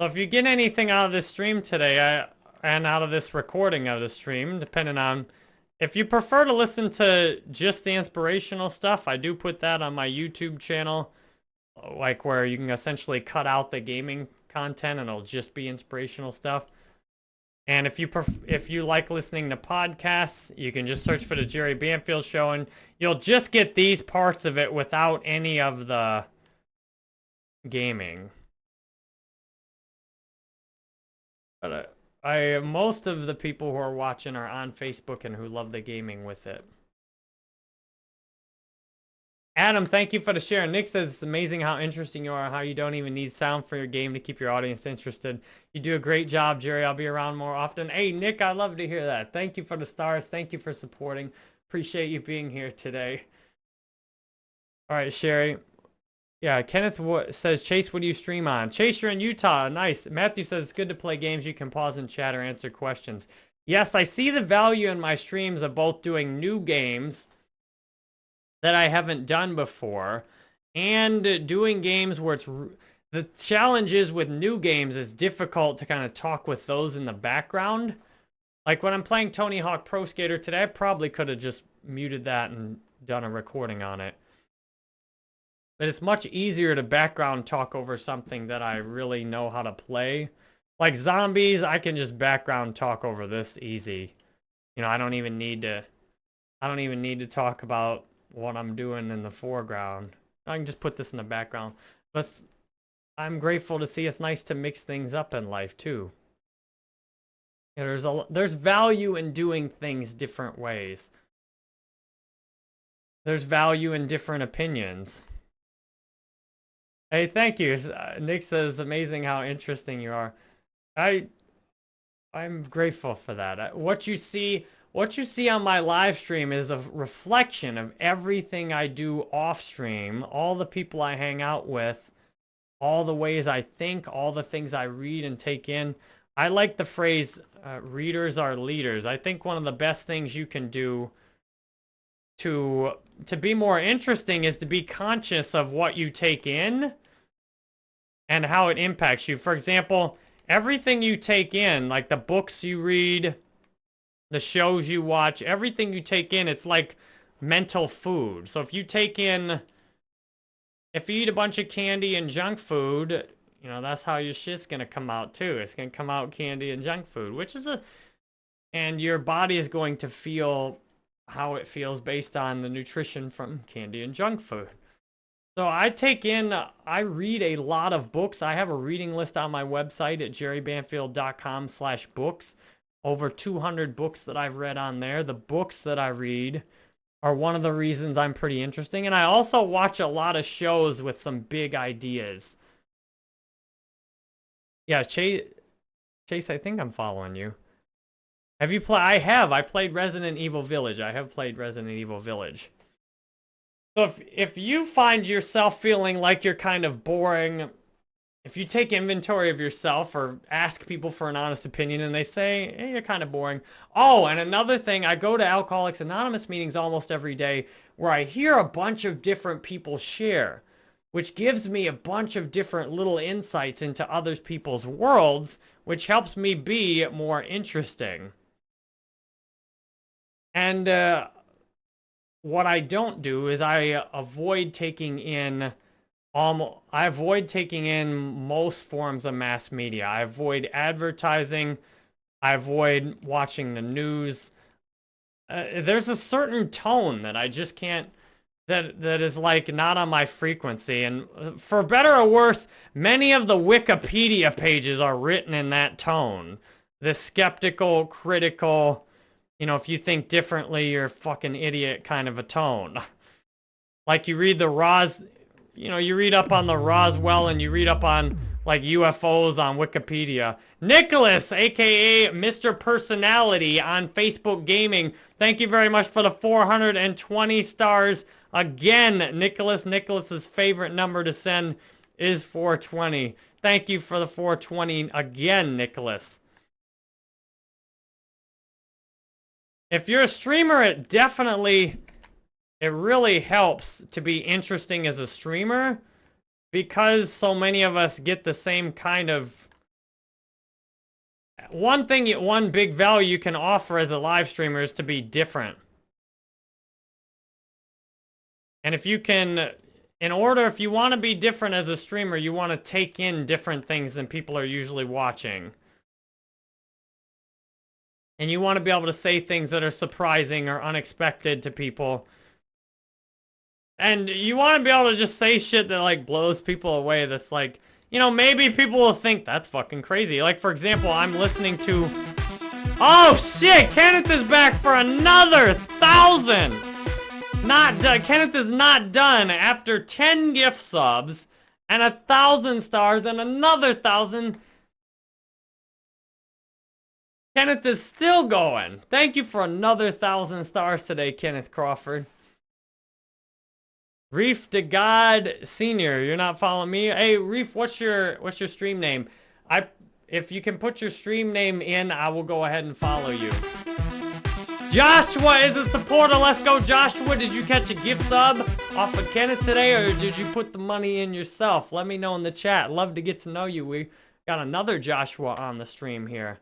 Speaker 1: So if you get anything out of this stream today, I, and out of this recording of the stream, depending on... If you prefer to listen to just the inspirational stuff, I do put that on my YouTube channel. Like where you can essentially cut out the gaming content and it'll just be inspirational stuff. And if you if you like listening to podcasts, you can just search for the Jerry Banfield Show, and you'll just get these parts of it without any of the gaming. But I, I, most of the people who are watching are on Facebook and who love the gaming with it. Adam, thank you for the share. Nick says it's amazing how interesting you are, how you don't even need sound for your game to keep your audience interested. You do a great job, Jerry. I'll be around more often. Hey, Nick, I love to hear that. Thank you for the stars. Thank you for supporting. Appreciate you being here today. All right, Sherry. Yeah, Kenneth says, Chase, what do you stream on? Chase, you're in Utah. Nice. Matthew says, it's good to play games. You can pause and chat or answer questions. Yes, I see the value in my streams of both doing new games that I haven't done before and doing games where it's... The challenge is with new games, it's difficult to kind of talk with those in the background. Like when I'm playing Tony Hawk Pro Skater today, I probably could have just muted that and done a recording on it. But it's much easier to background talk over something that I really know how to play. Like zombies, I can just background talk over this easy. You know, I don't even need to, I don't even need to talk about what I'm doing in the foreground. I can just put this in the background. But I'm grateful to see it's nice to mix things up in life too. You know, there's a there's value in doing things different ways. There's value in different opinions. Hey, thank you. Uh, Nick says, amazing how interesting you are. I, I'm grateful for that. What you see, what you see on my live stream is a reflection of everything I do off stream, all the people I hang out with, all the ways I think, all the things I read and take in. I like the phrase, uh, readers are leaders. I think one of the best things you can do to to be more interesting is to be conscious of what you take in and how it impacts you. For example, everything you take in, like the books you read, the shows you watch, everything you take in, it's like mental food. So if you take in, if you eat a bunch of candy and junk food, you know, that's how your shit's gonna come out too. It's gonna come out candy and junk food, which is a, and your body is going to feel how it feels based on the nutrition from candy and junk food. So I take in, I read a lot of books. I have a reading list on my website at jerrybanfield.com slash books. Over 200 books that I've read on there. The books that I read are one of the reasons I'm pretty interesting. And I also watch a lot of shows with some big ideas. Yeah, Chase, Chase, I think I'm following you. Have you played? I have. I played Resident Evil Village. I have played Resident Evil Village. So if, if you find yourself feeling like you're kind of boring, if you take inventory of yourself or ask people for an honest opinion and they say, hey, you're kind of boring. Oh, and another thing, I go to Alcoholics Anonymous meetings almost every day where I hear a bunch of different people share, which gives me a bunch of different little insights into other people's worlds, which helps me be more interesting. And uh, what I don't do is I avoid taking in um, I avoid taking in most forms of mass media. I avoid advertising. I avoid watching the news. Uh, there's a certain tone that I just can't that that is like not on my frequency and uh, for better or worse many of the wikipedia pages are written in that tone the skeptical critical you know, if you think differently, you're a fucking idiot kind of a tone. [laughs] like you read the Ros, you know, you read up on the Roswell and you read up on like UFOs on Wikipedia. Nicholas, aka Mr. Personality on Facebook Gaming. Thank you very much for the 420 stars. Again, Nicholas, Nicholas's favorite number to send is 420. Thank you for the 420 again, Nicholas. If you're a streamer, it definitely, it really helps to be interesting as a streamer because so many of us get the same kind of one thing, one big value you can offer as a live streamer is to be different. And if you can, in order, if you want to be different as a streamer, you want to take in different things than people are usually watching. And you want to be able to say things that are surprising or unexpected to people. And you want to be able to just say shit that, like, blows people away that's, like, you know, maybe people will think that's fucking crazy. Like, for example, I'm listening to... Oh, shit! Kenneth is back for another thousand! Not done. Kenneth is not done after 10 gift subs and a thousand stars and another thousand Kenneth is still going. Thank you for another thousand stars today, Kenneth Crawford. Reef to God Senior, you're not following me. Hey, Reef, what's your what's your stream name? I if you can put your stream name in, I will go ahead and follow you. Joshua is a supporter. Let's go, Joshua. Did you catch a gift sub off of Kenneth today, or did you put the money in yourself? Let me know in the chat. Love to get to know you. We got another Joshua on the stream here.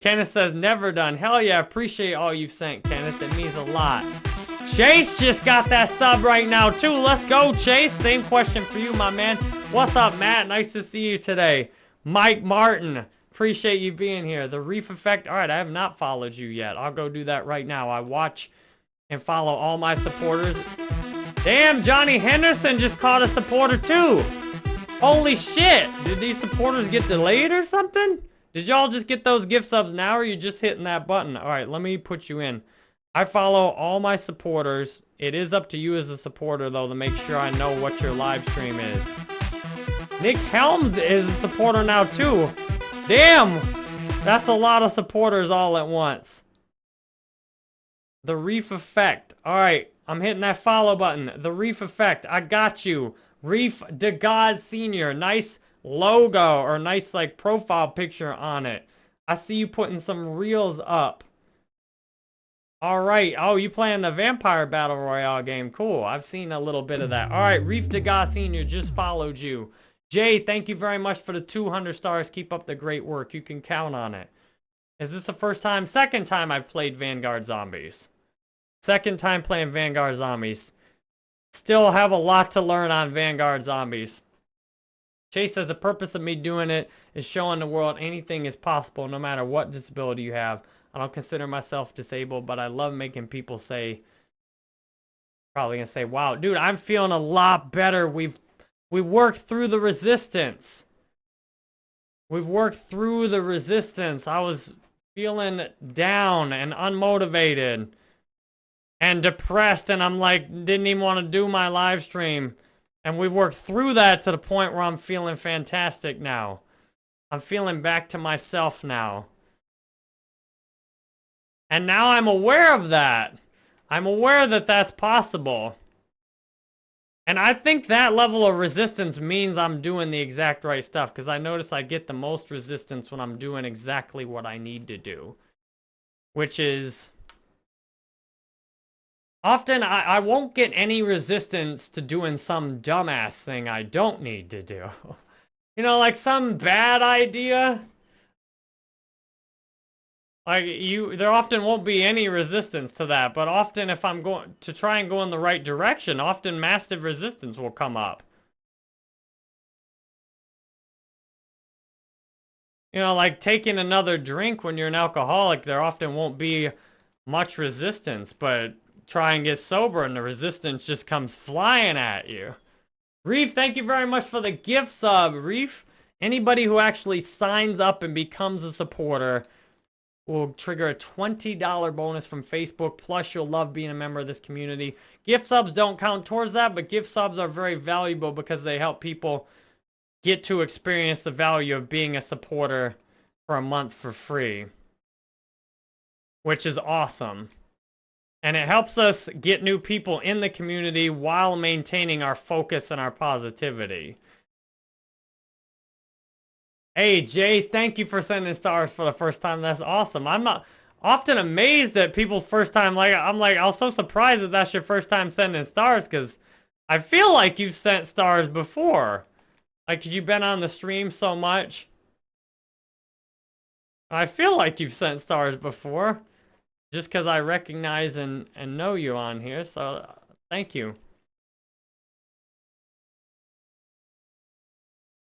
Speaker 1: Kenneth says, never done. Hell yeah, appreciate all you've sent, Kenneth. It means a lot. Chase just got that sub right now, too. Let's go, Chase. Same question for you, my man. What's up, Matt? Nice to see you today. Mike Martin, appreciate you being here. The Reef Effect. All right, I have not followed you yet. I'll go do that right now. I watch and follow all my supporters. Damn, Johnny Henderson just caught a supporter, too. Holy shit. Did these supporters get delayed or something? Did y'all just get those gift subs now, or are you just hitting that button? All right, let me put you in. I follow all my supporters. It is up to you as a supporter, though, to make sure I know what your live stream is. Nick Helms is a supporter now, too. Damn! That's a lot of supporters all at once. The Reef Effect. All right, I'm hitting that follow button. The Reef Effect. I got you. Reef DeGod Sr. Nice logo or nice like profile picture on it. I see you putting some reels up. All right. Oh, you playing the Vampire Battle Royale game. Cool. I've seen a little bit of that. All right. Reef Degas Sr. just followed you. Jay, thank you very much for the 200 stars. Keep up the great work. You can count on it. Is this the first time? Second time I've played Vanguard Zombies. Second time playing Vanguard Zombies. Still have a lot to learn on Vanguard Zombies. Chase says the purpose of me doing it is showing the world anything is possible no matter what disability you have. I don't consider myself disabled, but I love making people say, probably gonna say, wow, dude, I'm feeling a lot better. We've, we worked through the resistance. We've worked through the resistance. I was feeling down and unmotivated and depressed and I'm like, didn't even want to do my live stream. And we've worked through that to the point where I'm feeling fantastic now. I'm feeling back to myself now. And now I'm aware of that. I'm aware that that's possible. And I think that level of resistance means I'm doing the exact right stuff because I notice I get the most resistance when I'm doing exactly what I need to do. Which is... Often I, I won't get any resistance to doing some dumbass thing I don't need to do. [laughs] you know, like some bad idea like, you, there often won't be any resistance to that, but often if I'm going to try and go in the right direction, often massive resistance will come up. You know, like taking another drink when you're an alcoholic, there often won't be much resistance, but try and get sober and the resistance just comes flying at you. Reef, thank you very much for the gift sub, Reef. Anybody who actually signs up and becomes a supporter will trigger a $20 bonus from Facebook. Plus, you'll love being a member of this community. Gift subs don't count towards that, but gift subs are very valuable because they help people get to experience the value of being a supporter for a month for free. Which is awesome. And it helps us get new people in the community while maintaining our focus and our positivity. Hey, Jay, thank you for sending stars for the first time. That's awesome. I'm not often amazed at people's first time. Like, I'm like, I was so surprised that that's your first time sending stars because I feel like you've sent stars before. Like, you've been on the stream so much. I feel like you've sent stars before. Just because I recognize and, and know you on here. So, thank you.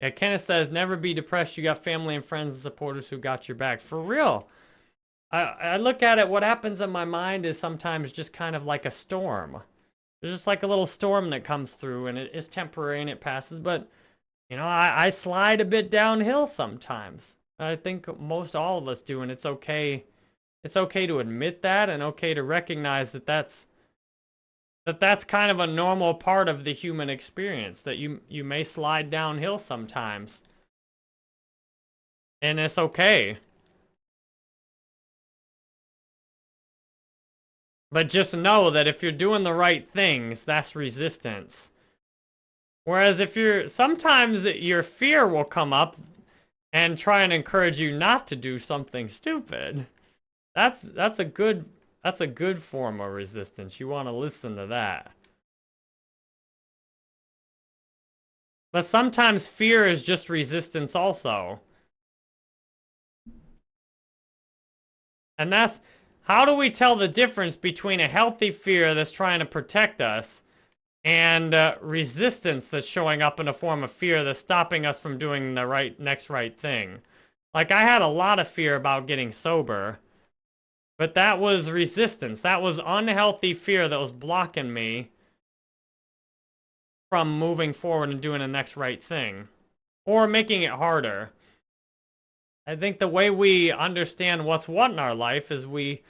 Speaker 1: Yeah, Kenneth says, never be depressed. You got family and friends and supporters who got your back. For real. I, I look at it, what happens in my mind is sometimes just kind of like a storm. There's just like a little storm that comes through and it is temporary and it passes. But, you know, I, I slide a bit downhill sometimes. I think most all of us do, and it's okay. It's okay to admit that and okay to recognize that that's that that's kind of a normal part of the human experience that you you may slide downhill sometimes. And it's okay. But just know that if you're doing the right things that's resistance. Whereas if you're sometimes your fear will come up and try and encourage you not to do something stupid that's that's a good that's a good form of resistance. You want to listen to that. But sometimes fear is just resistance also. And that's, how do we tell the difference between a healthy fear that's trying to protect us and uh, resistance that's showing up in a form of fear that's stopping us from doing the right next right thing? Like, I had a lot of fear about getting sober. But that was resistance. That was unhealthy fear that was blocking me from moving forward and doing the next right thing. Or making it harder. I think the way we understand what's what in our life is we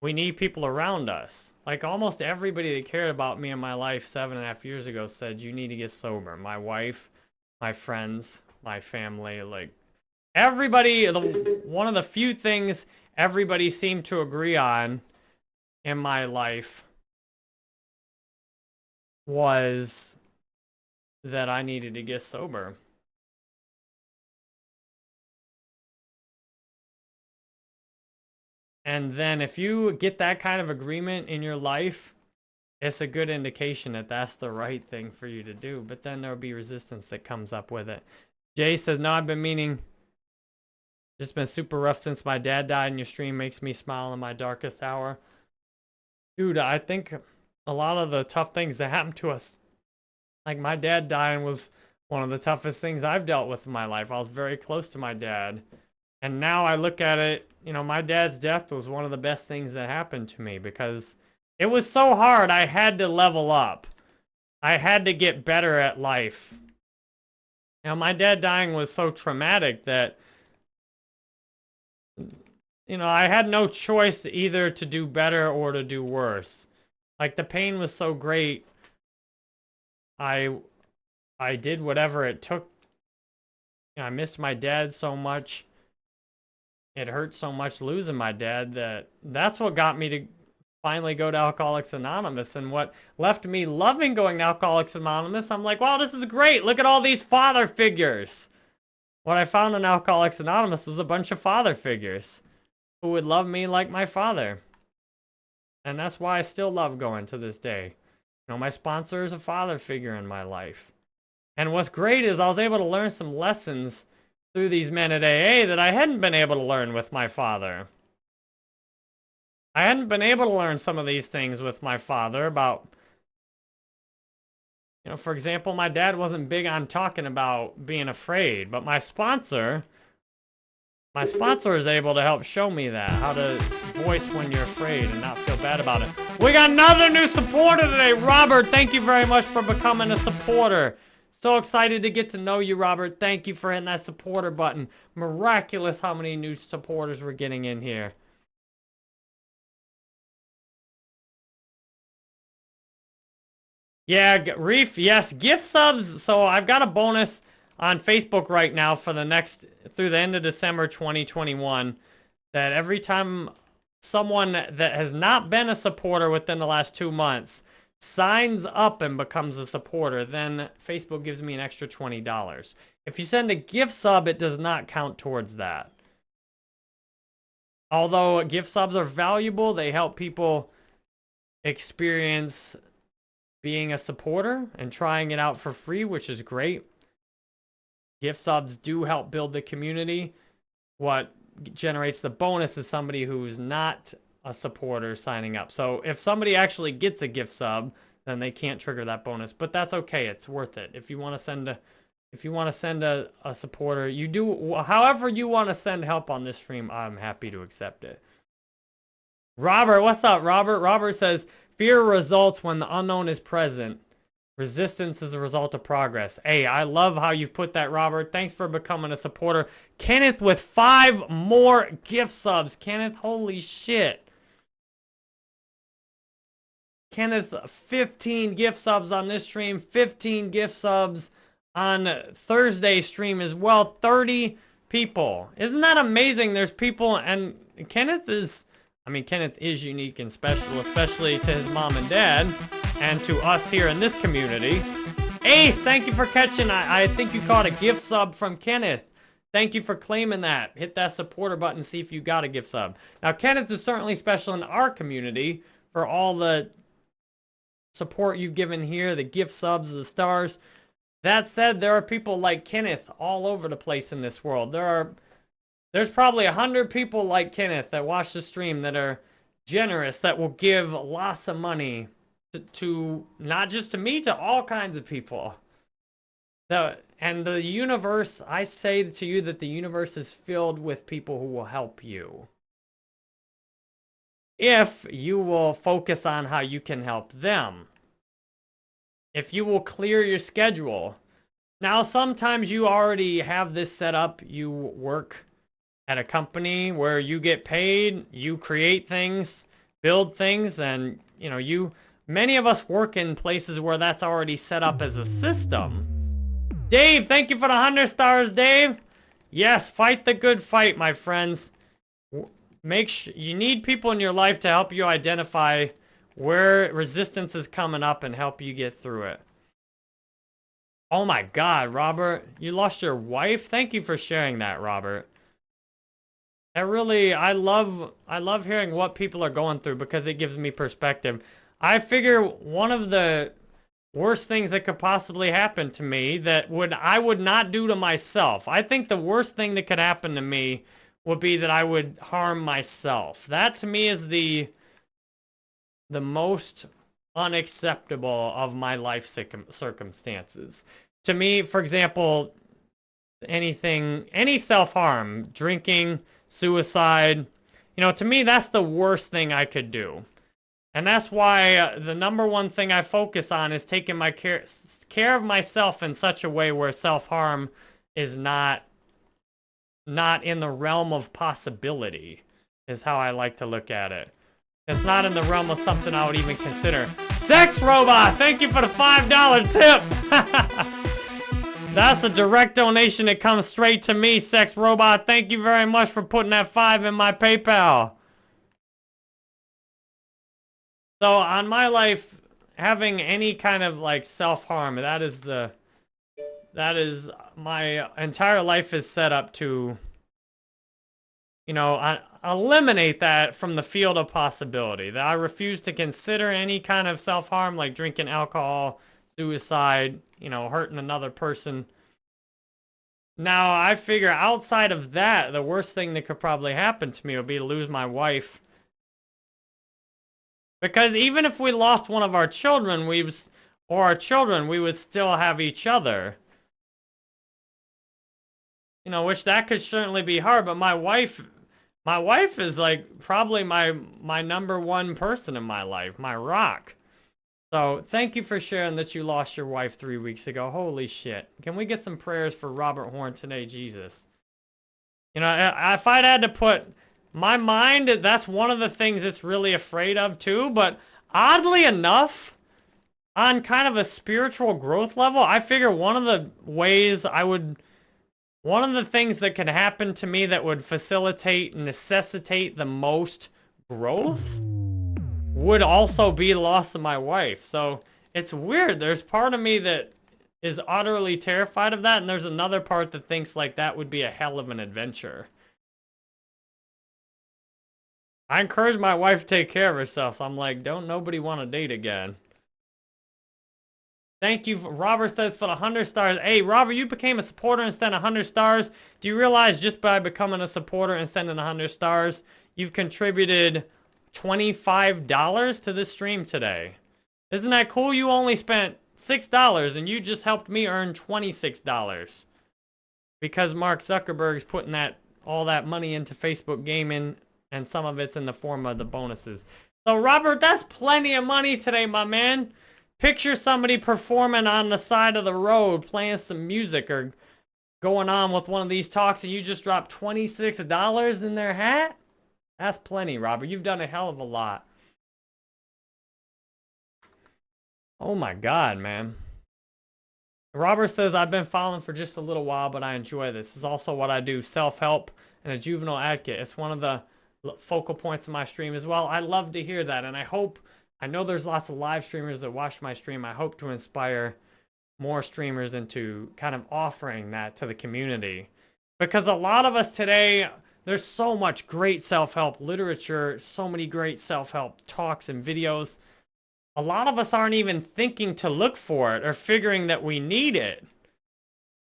Speaker 1: we need people around us. Like almost everybody that cared about me in my life seven and a half years ago said, you need to get sober. My wife, my friends, my family, like everybody, the, one of the few things everybody seemed to agree on in my life was that I needed to get sober. And then if you get that kind of agreement in your life, it's a good indication that that's the right thing for you to do. But then there'll be resistance that comes up with it. Jay says, no, I've been meaning, just been super rough since my dad died and your stream makes me smile in my darkest hour. Dude, I think a lot of the tough things that happened to us, like my dad dying was one of the toughest things I've dealt with in my life. I was very close to my dad. And now I look at it, you know, my dad's death was one of the best things that happened to me because it was so hard. I had to level up. I had to get better at life. Now, my dad dying was so traumatic that, you know, I had no choice either to do better or to do worse. Like, the pain was so great, I, I did whatever it took. You know, I missed my dad so much it hurt so much losing my dad that that's what got me to finally go to Alcoholics Anonymous. And what left me loving going to Alcoholics Anonymous, I'm like, wow, this is great. Look at all these father figures. What I found in Alcoholics Anonymous was a bunch of father figures who would love me like my father. And that's why I still love going to this day. You know, my sponsor is a father figure in my life. And what's great is I was able to learn some lessons through these men at AA that I hadn't been able to learn with my father. I hadn't been able to learn some of these things with my father about, you know, for example, my dad wasn't big on talking about being afraid, but my sponsor, my sponsor is able to help show me that, how to voice when you're afraid and not feel bad about it. We got another new supporter today. Robert, thank you very much for becoming a supporter. So excited to get to know you, Robert. Thank you for hitting that supporter button. Miraculous how many new supporters we're getting in here. Yeah, Reef, yes, gift subs. So I've got a bonus on Facebook right now for the next, through the end of December 2021, that every time someone that has not been a supporter within the last two months signs up and becomes a supporter, then Facebook gives me an extra $20. If you send a gift sub, it does not count towards that. Although gift subs are valuable, they help people experience being a supporter and trying it out for free, which is great. Gift subs do help build the community. What generates the bonus is somebody who's not a supporter signing up. So if somebody actually gets a gift sub, then they can't trigger that bonus. But that's okay. It's worth it. If you want to send a if you want to send a, a supporter, you do however you want to send help on this stream, I'm happy to accept it. Robert, what's up, Robert? Robert says, fear results when the unknown is present. Resistance is a result of progress. Hey, I love how you've put that, Robert. Thanks for becoming a supporter. Kenneth with five more gift subs. Kenneth, holy shit. Kenneth, 15 gift subs on this stream, 15 gift subs on Thursday stream as well. 30 people. Isn't that amazing? There's people, and Kenneth is, I mean, Kenneth is unique and special, especially to his mom and dad, and to us here in this community. Ace, thank you for catching. I, I think you caught a gift sub from Kenneth. Thank you for claiming that. Hit that supporter button, see if you got a gift sub. Now, Kenneth is certainly special in our community for all the support you've given here, the gift subs, the stars. That said, there are people like Kenneth all over the place in this world. There are, there's probably a hundred people like Kenneth that watch the stream that are generous, that will give lots of money to, to not just to me, to all kinds of people. The, and the universe, I say to you that the universe is filled with people who will help you if you will focus on how you can help them. If you will clear your schedule. Now, sometimes you already have this set up. You work at a company where you get paid, you create things, build things, and, you know, you... Many of us work in places where that's already set up as a system. Dave, thank you for the 100 stars, Dave. Yes, fight the good fight, my friends. Make sure you need people in your life to help you identify where resistance is coming up and help you get through it. Oh my god, Robert. You lost your wife? Thank you for sharing that, Robert. I really, I love, I love hearing what people are going through because it gives me perspective. I figure one of the worst things that could possibly happen to me that would I would not do to myself. I think the worst thing that could happen to me would be that I would harm myself. That to me is the the most unacceptable of my life circumstances. To me, for example, anything, any self-harm, drinking, suicide, you know, to me, that's the worst thing I could do. And that's why uh, the number one thing I focus on is taking my care, care of myself in such a way where self-harm is not, not in the realm of possibility, is how I like to look at it. It's not in the realm of something I would even consider. Sex Robot, thank you for the $5 tip. [laughs] That's a direct donation that comes straight to me, Sex Robot. Thank you very much for putting that 5 in my PayPal. So on my life, having any kind of like self-harm, that is the, that is, my entire life is set up to, you know, eliminate that from the field of possibility. That I refuse to consider any kind of self-harm like drinking alcohol, suicide, you know, hurting another person. Now, I figure outside of that, the worst thing that could probably happen to me would be to lose my wife because even if we lost one of our children, we've or our children, we would still have each other. You know, which that could certainly be hard, but my wife my wife is like probably my my number one person in my life, my rock. So thank you for sharing that you lost your wife three weeks ago. Holy shit. Can we get some prayers for Robert Horn today, Jesus? You know, if I'd had to put my mind, that's one of the things it's really afraid of too, but oddly enough, on kind of a spiritual growth level, I figure one of the ways I would, one of the things that could happen to me that would facilitate, necessitate the most growth would also be loss of my wife. So it's weird. There's part of me that is utterly terrified of that, and there's another part that thinks like that would be a hell of an adventure. I encourage my wife to take care of herself, so I'm like, don't nobody want to date again. Thank you, Robert says, for the 100 stars. Hey, Robert, you became a supporter and sent 100 stars. Do you realize just by becoming a supporter and sending 100 stars, you've contributed $25 to this stream today? Isn't that cool? You only spent $6 and you just helped me earn $26. Because Mark Zuckerberg's putting that all that money into Facebook gaming and some of it's in the form of the bonuses. So, Robert, that's plenty of money today, my man. Picture somebody performing on the side of the road, playing some music or going on with one of these talks, and you just dropped $26 in their hat? That's plenty, Robert. You've done a hell of a lot. Oh my God, man. Robert says, I've been following for just a little while, but I enjoy this. Is also what I do, self-help and a juvenile advocate. It's one of the focal points of my stream as well. I love to hear that, and I hope, I know there's lots of live streamers that watch my stream. I hope to inspire more streamers into kind of offering that to the community. Because a lot of us today, there's so much great self-help literature, so many great self-help talks and videos. A lot of us aren't even thinking to look for it or figuring that we need it.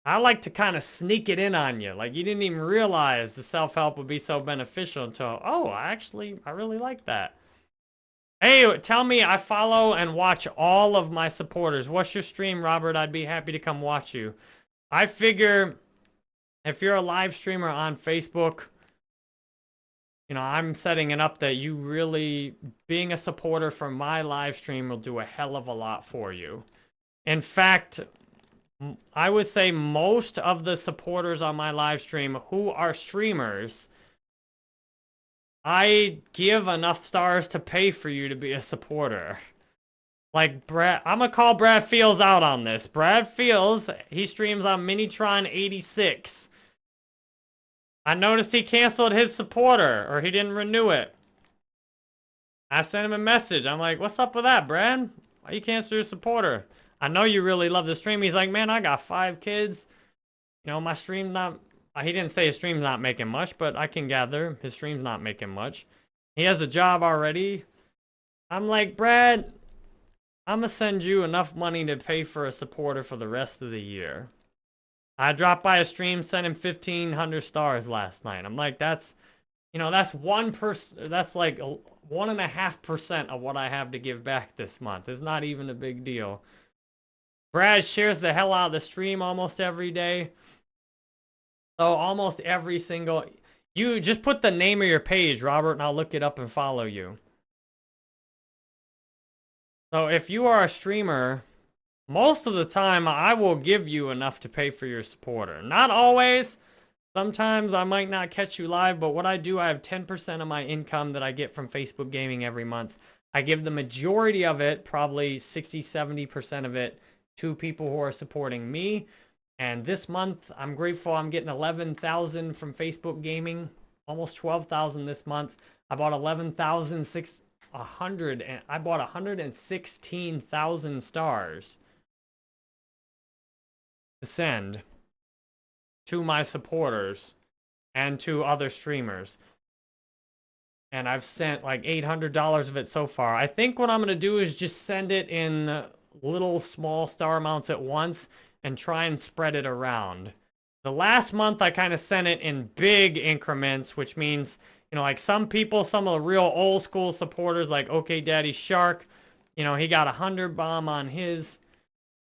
Speaker 1: I like to kind of sneak it in on you. Like you didn't even realize the self-help would be so beneficial until, oh, I actually, I really like that. Hey, tell me I follow and watch all of my supporters. What's your stream, Robert? I'd be happy to come watch you. I figure if you're a live streamer on Facebook, you know, I'm setting it up that you really, being a supporter for my live stream will do a hell of a lot for you. In fact, I would say most of the supporters on my live stream who are streamers, I give enough stars to pay for you to be a supporter. Like, Brad, I'm gonna call Brad Fields out on this. Brad Fields, he streams on Minitron 86. I noticed he canceled his supporter, or he didn't renew it. I sent him a message. I'm like, what's up with that, Brad? Why you cancel your supporter? I know you really love the stream. He's like, man, I got five kids. You know, my stream not uh, he didn't say his stream's not making much, but I can gather his stream's not making much. He has a job already. I'm like, Brad, I'm gonna send you enough money to pay for a supporter for the rest of the year. I dropped by a stream, sent him 1,500 stars last night. I'm like, that's, you know, that's one person, that's like one and a half percent of what I have to give back this month. It's not even a big deal. Brad shares the hell out of the stream almost every day. So almost every single, you just put the name of your page, Robert, and I'll look it up and follow you. So if you are a streamer most of the time, I will give you enough to pay for your supporter. Not always. Sometimes I might not catch you live, but what I do, I have 10% of my income that I get from Facebook Gaming every month. I give the majority of it, probably 60, 70% of it, to people who are supporting me. And this month, I'm grateful I'm getting 11,000 from Facebook Gaming, almost 12,000 this month. I bought 11,600, and I bought 116,000 stars to send to my supporters and to other streamers. And I've sent like $800 of it so far. I think what I'm going to do is just send it in little small star amounts at once and try and spread it around. The last month I kind of sent it in big increments, which means, you know, like some people, some of the real old school supporters like OK Daddy Shark, you know, he got a 100 bomb on his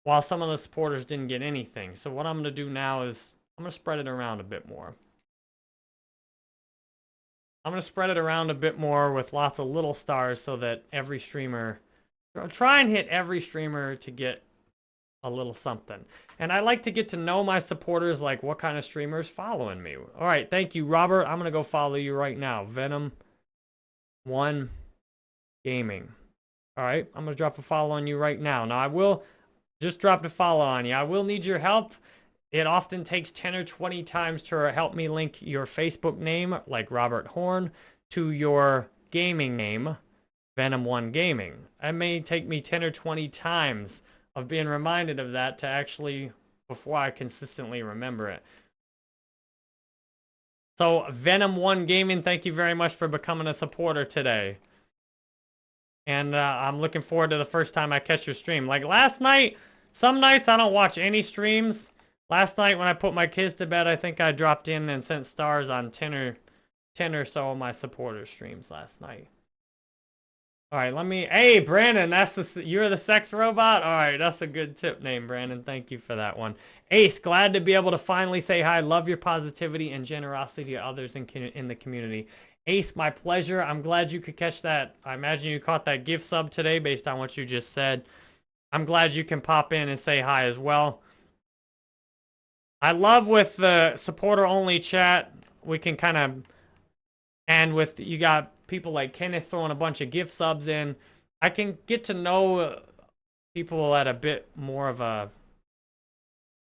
Speaker 1: while some of the supporters didn't get anything. So what I'm going to do now is I'm going to spread it around a bit more. I'm going to spread it around a bit more with lots of little stars so that every streamer, try and hit every streamer to get a little something. And I like to get to know my supporters, like what kind of streamers following me. All right, thank you, Robert. I'm going to go follow you right now. Venom 1 Gaming. All right, I'm going to drop a follow on you right now. Now, I will just drop a follow on you. I will need your help. It often takes 10 or 20 times to help me link your Facebook name, like Robert Horn, to your gaming name, Venom1 Gaming. It may take me 10 or 20 times of being reminded of that to actually, before I consistently remember it. So, Venom1 Gaming, thank you very much for becoming a supporter today. And uh, I'm looking forward to the first time I catch your stream. Like last night, some nights I don't watch any streams. Last night when I put my kids to bed, I think I dropped in and sent stars on 10 or, 10 or so of my supporter streams last night. All right, let me... Hey, Brandon, that's the, you're the sex robot? All right, that's a good tip name, Brandon. Thank you for that one. Ace, glad to be able to finally say hi. Love your positivity and generosity to others in, in the community. Ace, my pleasure. I'm glad you could catch that. I imagine you caught that gift sub today based on what you just said. I'm glad you can pop in and say hi as well. I love with the supporter-only chat, we can kind of, and with, you got people like Kenneth throwing a bunch of gift subs in, I can get to know uh, people at a bit more of a,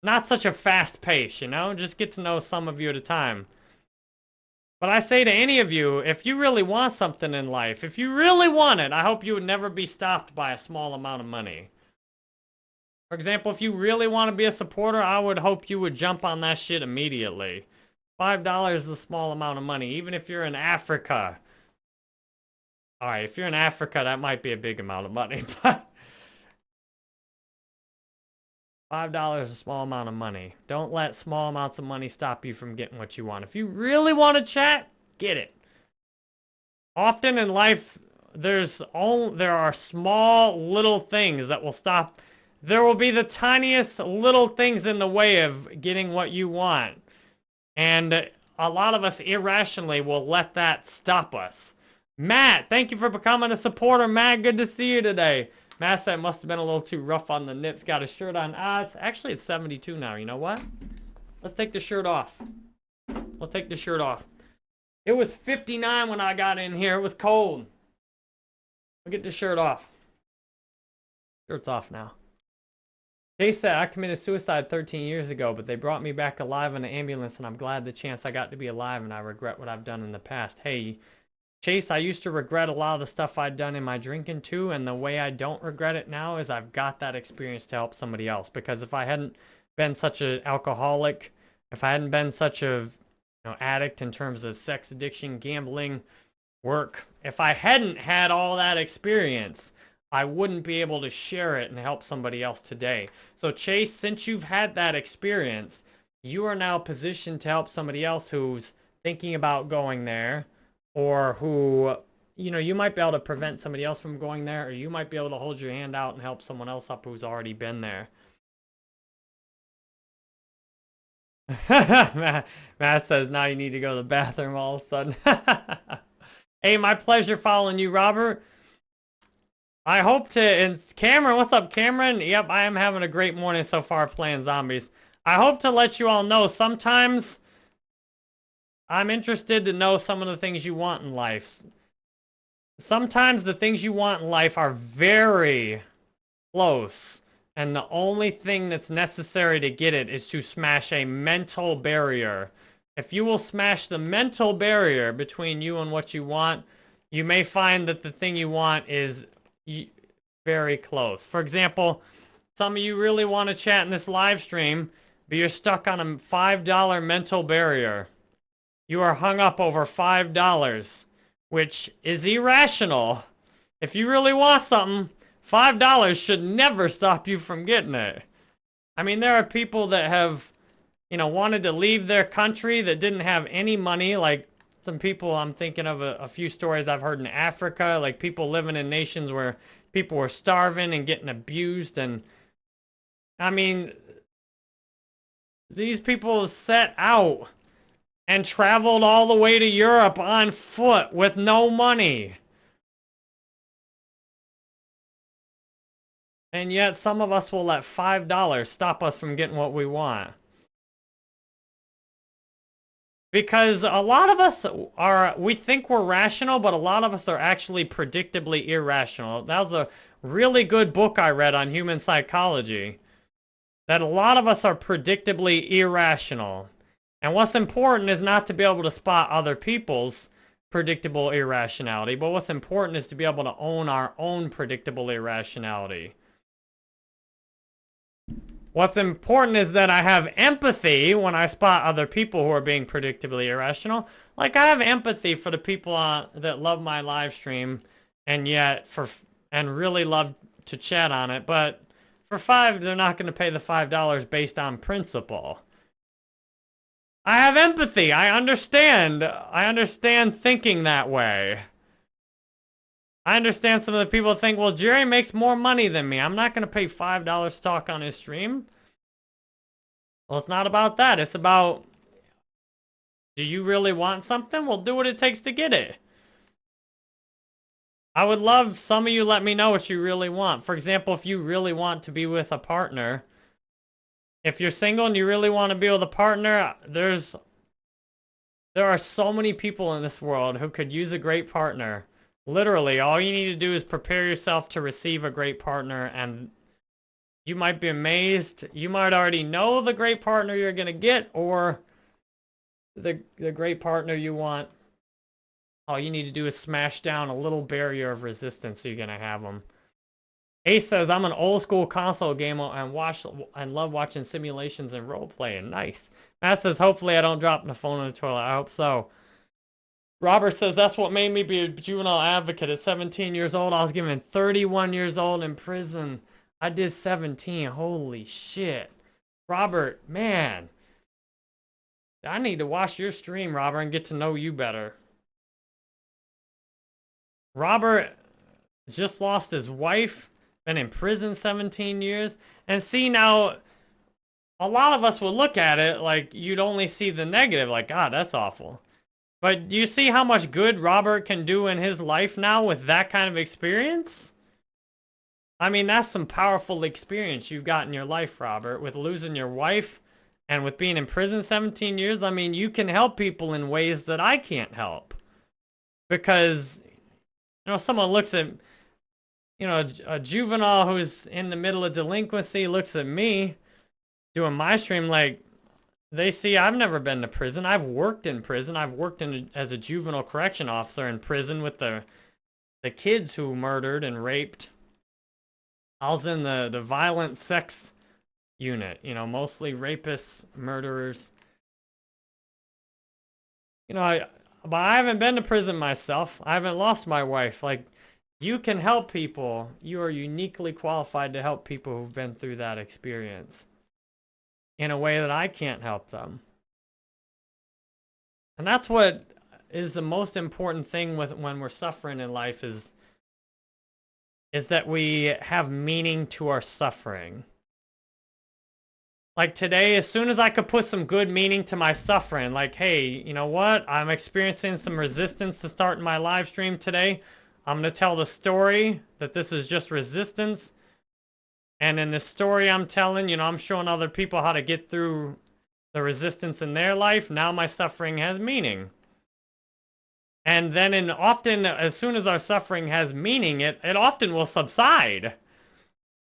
Speaker 1: not such a fast pace, you know? Just get to know some of you at a time. But I say to any of you, if you really want something in life, if you really want it, I hope you would never be stopped by a small amount of money. For example, if you really want to be a supporter, I would hope you would jump on that shit immediately. $5 is a small amount of money, even if you're in Africa. Alright, if you're in Africa, that might be a big amount of money, [laughs] but... $5 is a small amount of money. Don't let small amounts of money stop you from getting what you want. If you really want to chat, get it. Often in life, there's all, there are small little things that will stop there will be the tiniest little things in the way of getting what you want. And a lot of us irrationally will let that stop us. Matt, thank you for becoming a supporter, Matt. Good to see you today. Matt said must have been a little too rough on the nips. Got a shirt on. Ah, it's actually it's 72 now. You know what? Let's take the shirt off. We'll take the shirt off. It was 59 when I got in here. It was cold. We'll get the shirt off. Shirt's off now. They said I committed suicide 13 years ago, but they brought me back alive in an ambulance, and I'm glad the chance I got to be alive, and I regret what I've done in the past. Hey, Chase, I used to regret a lot of the stuff I'd done in my drinking too, and the way I don't regret it now is I've got that experience to help somebody else. Because if I hadn't been such an alcoholic, if I hadn't been such a you know, addict in terms of sex addiction, gambling, work, if I hadn't had all that experience, I wouldn't be able to share it and help somebody else today. So Chase, since you've had that experience, you are now positioned to help somebody else who's thinking about going there or who, you know, you might be able to prevent somebody else from going there or you might be able to hold your hand out and help someone else up who's already been there. [laughs] Matt, says now you need to go to the bathroom all of a sudden. [laughs] hey, my pleasure following you, Robert. I hope to, and Cameron, what's up, Cameron? Yep, I am having a great morning so far playing zombies. I hope to let you all know sometimes I'm interested to know some of the things you want in life. Sometimes the things you want in life are very close. And the only thing that's necessary to get it is to smash a mental barrier. If you will smash the mental barrier between you and what you want, you may find that the thing you want is very close. For example, some of you really want to chat in this live stream, but you're stuck on a $5 mental barrier. You are hung up over $5, which is irrational. If you really want something, $5 should never stop you from getting it. I mean, there are people that have, you know, wanted to leave their country that didn't have any money. Like some people, I'm thinking of a, a few stories I've heard in Africa, like people living in nations where people were starving and getting abused. And I mean, these people set out and traveled all the way to Europe on foot with no money. And yet some of us will let $5 stop us from getting what we want. Because a lot of us are, we think we're rational, but a lot of us are actually predictably irrational. That was a really good book I read on human psychology. That a lot of us are predictably irrational. And what's important is not to be able to spot other people's predictable irrationality, but what's important is to be able to own our own predictable irrationality. What's important is that I have empathy when I spot other people who are being predictably irrational. Like I have empathy for the people uh, that love my live stream and yet for and really love to chat on it, but for five, they're not going to pay the $5 based on principle. I have empathy. I understand. I understand thinking that way. I understand some of the people think, well, Jerry makes more money than me. I'm not going to pay $5 to talk on his stream. Well, it's not about that. It's about, do you really want something? Well, do what it takes to get it. I would love some of you let me know what you really want. For example, if you really want to be with a partner, if you're single and you really want to be with a partner, there's there are so many people in this world who could use a great partner. Literally, all you need to do is prepare yourself to receive a great partner and you might be amazed. You might already know the great partner you're going to get or the, the great partner you want. All you need to do is smash down a little barrier of resistance so you're going to have them. Ace says, I'm an old school console gamer and watch and love watching simulations and role playing. Nice. Matt says, hopefully I don't drop the phone in the toilet. I hope so. Robert says, that's what made me be a juvenile advocate. At 17 years old, I was given 31 years old in prison. I did 17. Holy shit. Robert, man. I need to watch your stream, Robert, and get to know you better. Robert just lost his wife been in prison 17 years. And see, now, a lot of us would look at it like you'd only see the negative, like, God, that's awful. But do you see how much good Robert can do in his life now with that kind of experience? I mean, that's some powerful experience you've got in your life, Robert, with losing your wife and with being in prison 17 years. I mean, you can help people in ways that I can't help. Because, you know, someone looks at you know, a, a juvenile who's in the middle of delinquency looks at me doing my stream like, they see I've never been to prison. I've worked in prison. I've worked in as a juvenile correction officer in prison with the the kids who murdered and raped. I was in the the violent sex unit, you know, mostly rapists, murderers. you know, I, but I haven't been to prison myself. I haven't lost my wife. Like, you can help people. You are uniquely qualified to help people who've been through that experience in a way that I can't help them. And that's what is the most important thing with when we're suffering in life is is that we have meaning to our suffering. Like today, as soon as I could put some good meaning to my suffering, like, hey, you know what? I'm experiencing some resistance to start my live stream today. I'm going to tell the story that this is just resistance. And in the story I'm telling, you know, I'm showing other people how to get through the resistance in their life. Now my suffering has meaning. And then in often, as soon as our suffering has meaning, it, it often will subside.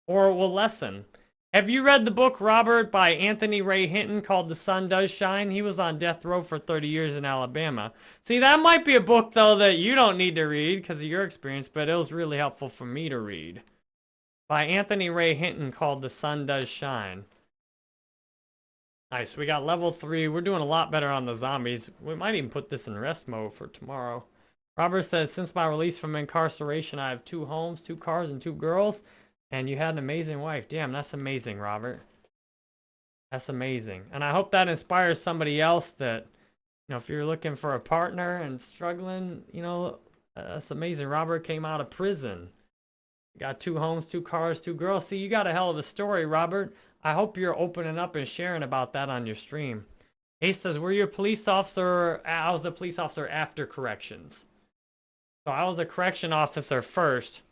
Speaker 1: Or it will lessen. Have you read the book, Robert, by Anthony Ray Hinton called The Sun Does Shine? He was on death row for 30 years in Alabama. See, that might be a book, though, that you don't need to read because of your experience, but it was really helpful for me to read. By Anthony Ray Hinton called The Sun Does Shine. Nice, we got level 3. We're doing a lot better on the zombies. We might even put this in rest mode for tomorrow. Robert says, since my release from incarceration, I have two homes, two cars, and two girls. And you had an amazing wife. Damn, that's amazing, Robert. That's amazing. And I hope that inspires somebody else that, you know, if you're looking for a partner and struggling, you know, uh, that's amazing. Robert came out of prison. Got two homes, two cars, two girls. See, you got a hell of a story, Robert. I hope you're opening up and sharing about that on your stream. Ace says, were you a police officer? I was a police officer after corrections. So I was a correction officer first.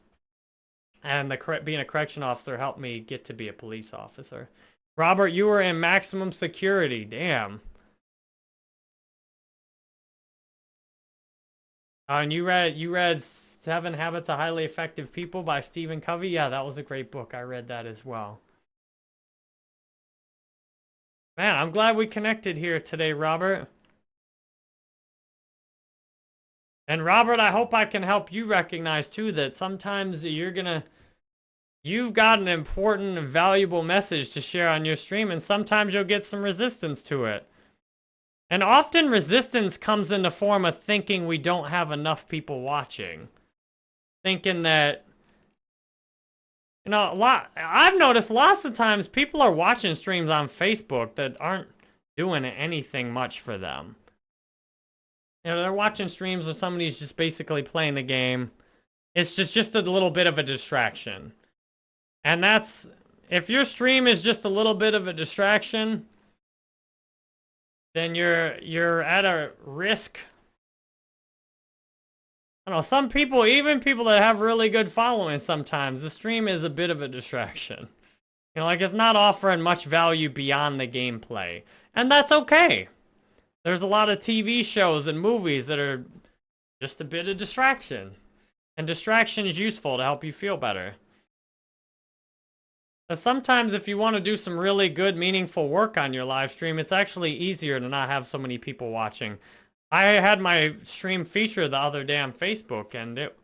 Speaker 1: And the being a correction officer helped me get to be a police officer. Robert, you were in maximum security. Damn. Uh, and you read you read Seven Habits of Highly Effective People by Stephen Covey. Yeah, that was a great book. I read that as well. Man, I'm glad we connected here today, Robert. And Robert, I hope I can help you recognize too that sometimes you're gonna, you've got an important, valuable message to share on your stream, and sometimes you'll get some resistance to it. And often resistance comes in the form of thinking we don't have enough people watching. Thinking that, you know, a lot, I've noticed lots of times people are watching streams on Facebook that aren't doing anything much for them. You know, they're watching streams or somebody's just basically playing the game. It's just, just a little bit of a distraction. And that's, if your stream is just a little bit of a distraction, then you're, you're at a risk. I don't know, some people, even people that have really good following sometimes, the stream is a bit of a distraction. You know, like it's not offering much value beyond the gameplay. And that's okay. There's a lot of TV shows and movies that are just a bit of distraction. And distraction is useful to help you feel better. But sometimes if you want to do some really good, meaningful work on your live stream, it's actually easier to not have so many people watching. I had my stream feature the other day on Facebook, and it,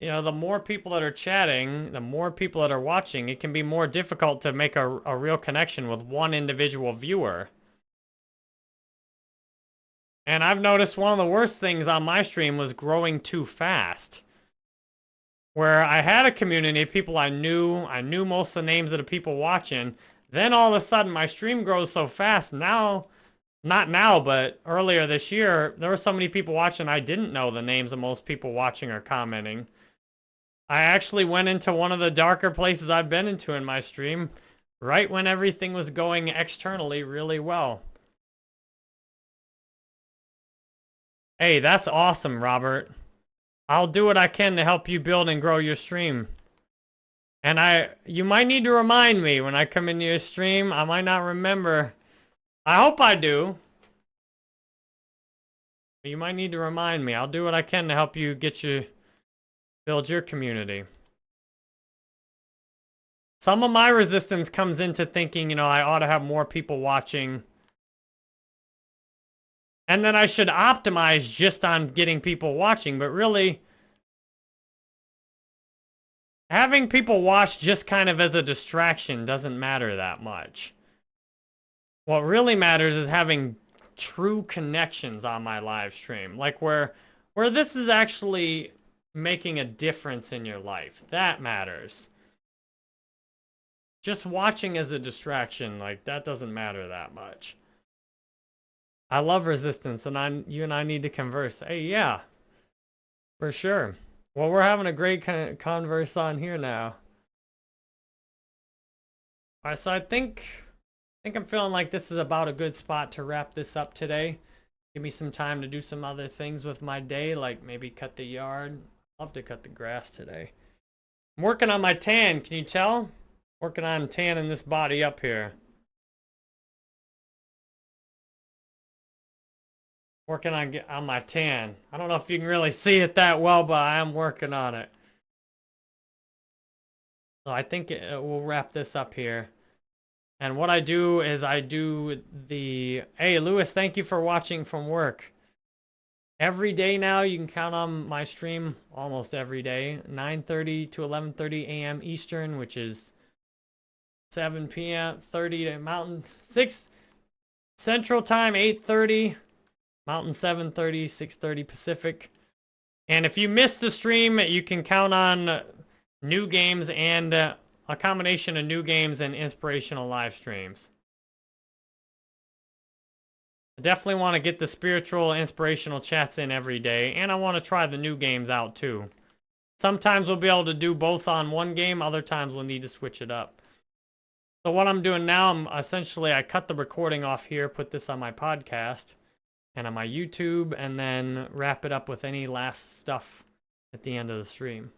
Speaker 1: you know, the more people that are chatting, the more people that are watching, it can be more difficult to make a, a real connection with one individual viewer. And I've noticed one of the worst things on my stream was growing too fast. Where I had a community of people I knew, I knew most of the names of the people watching. Then all of a sudden my stream grows so fast. Now, not now, but earlier this year, there were so many people watching I didn't know the names of most people watching or commenting. I actually went into one of the darker places I've been into in my stream right when everything was going externally really well. Hey, that's awesome, Robert. I'll do what I can to help you build and grow your stream. And I, you might need to remind me when I come into your stream. I might not remember. I hope I do. You might need to remind me. I'll do what I can to help you get you, build your community. Some of my resistance comes into thinking, you know, I ought to have more people watching and then I should optimize just on getting people watching, but really, having people watch just kind of as a distraction doesn't matter that much. What really matters is having true connections on my live stream. Like where where this is actually making a difference in your life. That matters. Just watching as a distraction, like that doesn't matter that much. I love resistance and I you and I need to converse. Hey, yeah. For sure. Well, we're having a great con converse on here now. All right, so I think I think I'm feeling like this is about a good spot to wrap this up today. Give me some time to do some other things with my day, like maybe cut the yard. Love to cut the grass today. I'm working on my tan, can you tell? Working on tanning this body up here. Working on on my tan. I don't know if you can really see it that well, but I am working on it. So I think it, we'll wrap this up here. And what I do is I do the... Hey, Lewis, thank you for watching from work. Every day now, you can count on my stream almost every day. 9.30 to 11.30 a.m. Eastern, which is 7 p.m. 30 to Mountain 6 Central Time, 8.30. Mountain 7.30, 6.30 Pacific. And if you missed the stream, you can count on new games and... Uh, a combination of new games and inspirational live streams. I definitely want to get the spiritual, inspirational chats in every day, and I want to try the new games out too. Sometimes we'll be able to do both on one game, other times we'll need to switch it up. So what I'm doing now, I'm essentially, I cut the recording off here, put this on my podcast, and on my YouTube, and then wrap it up with any last stuff at the end of the stream.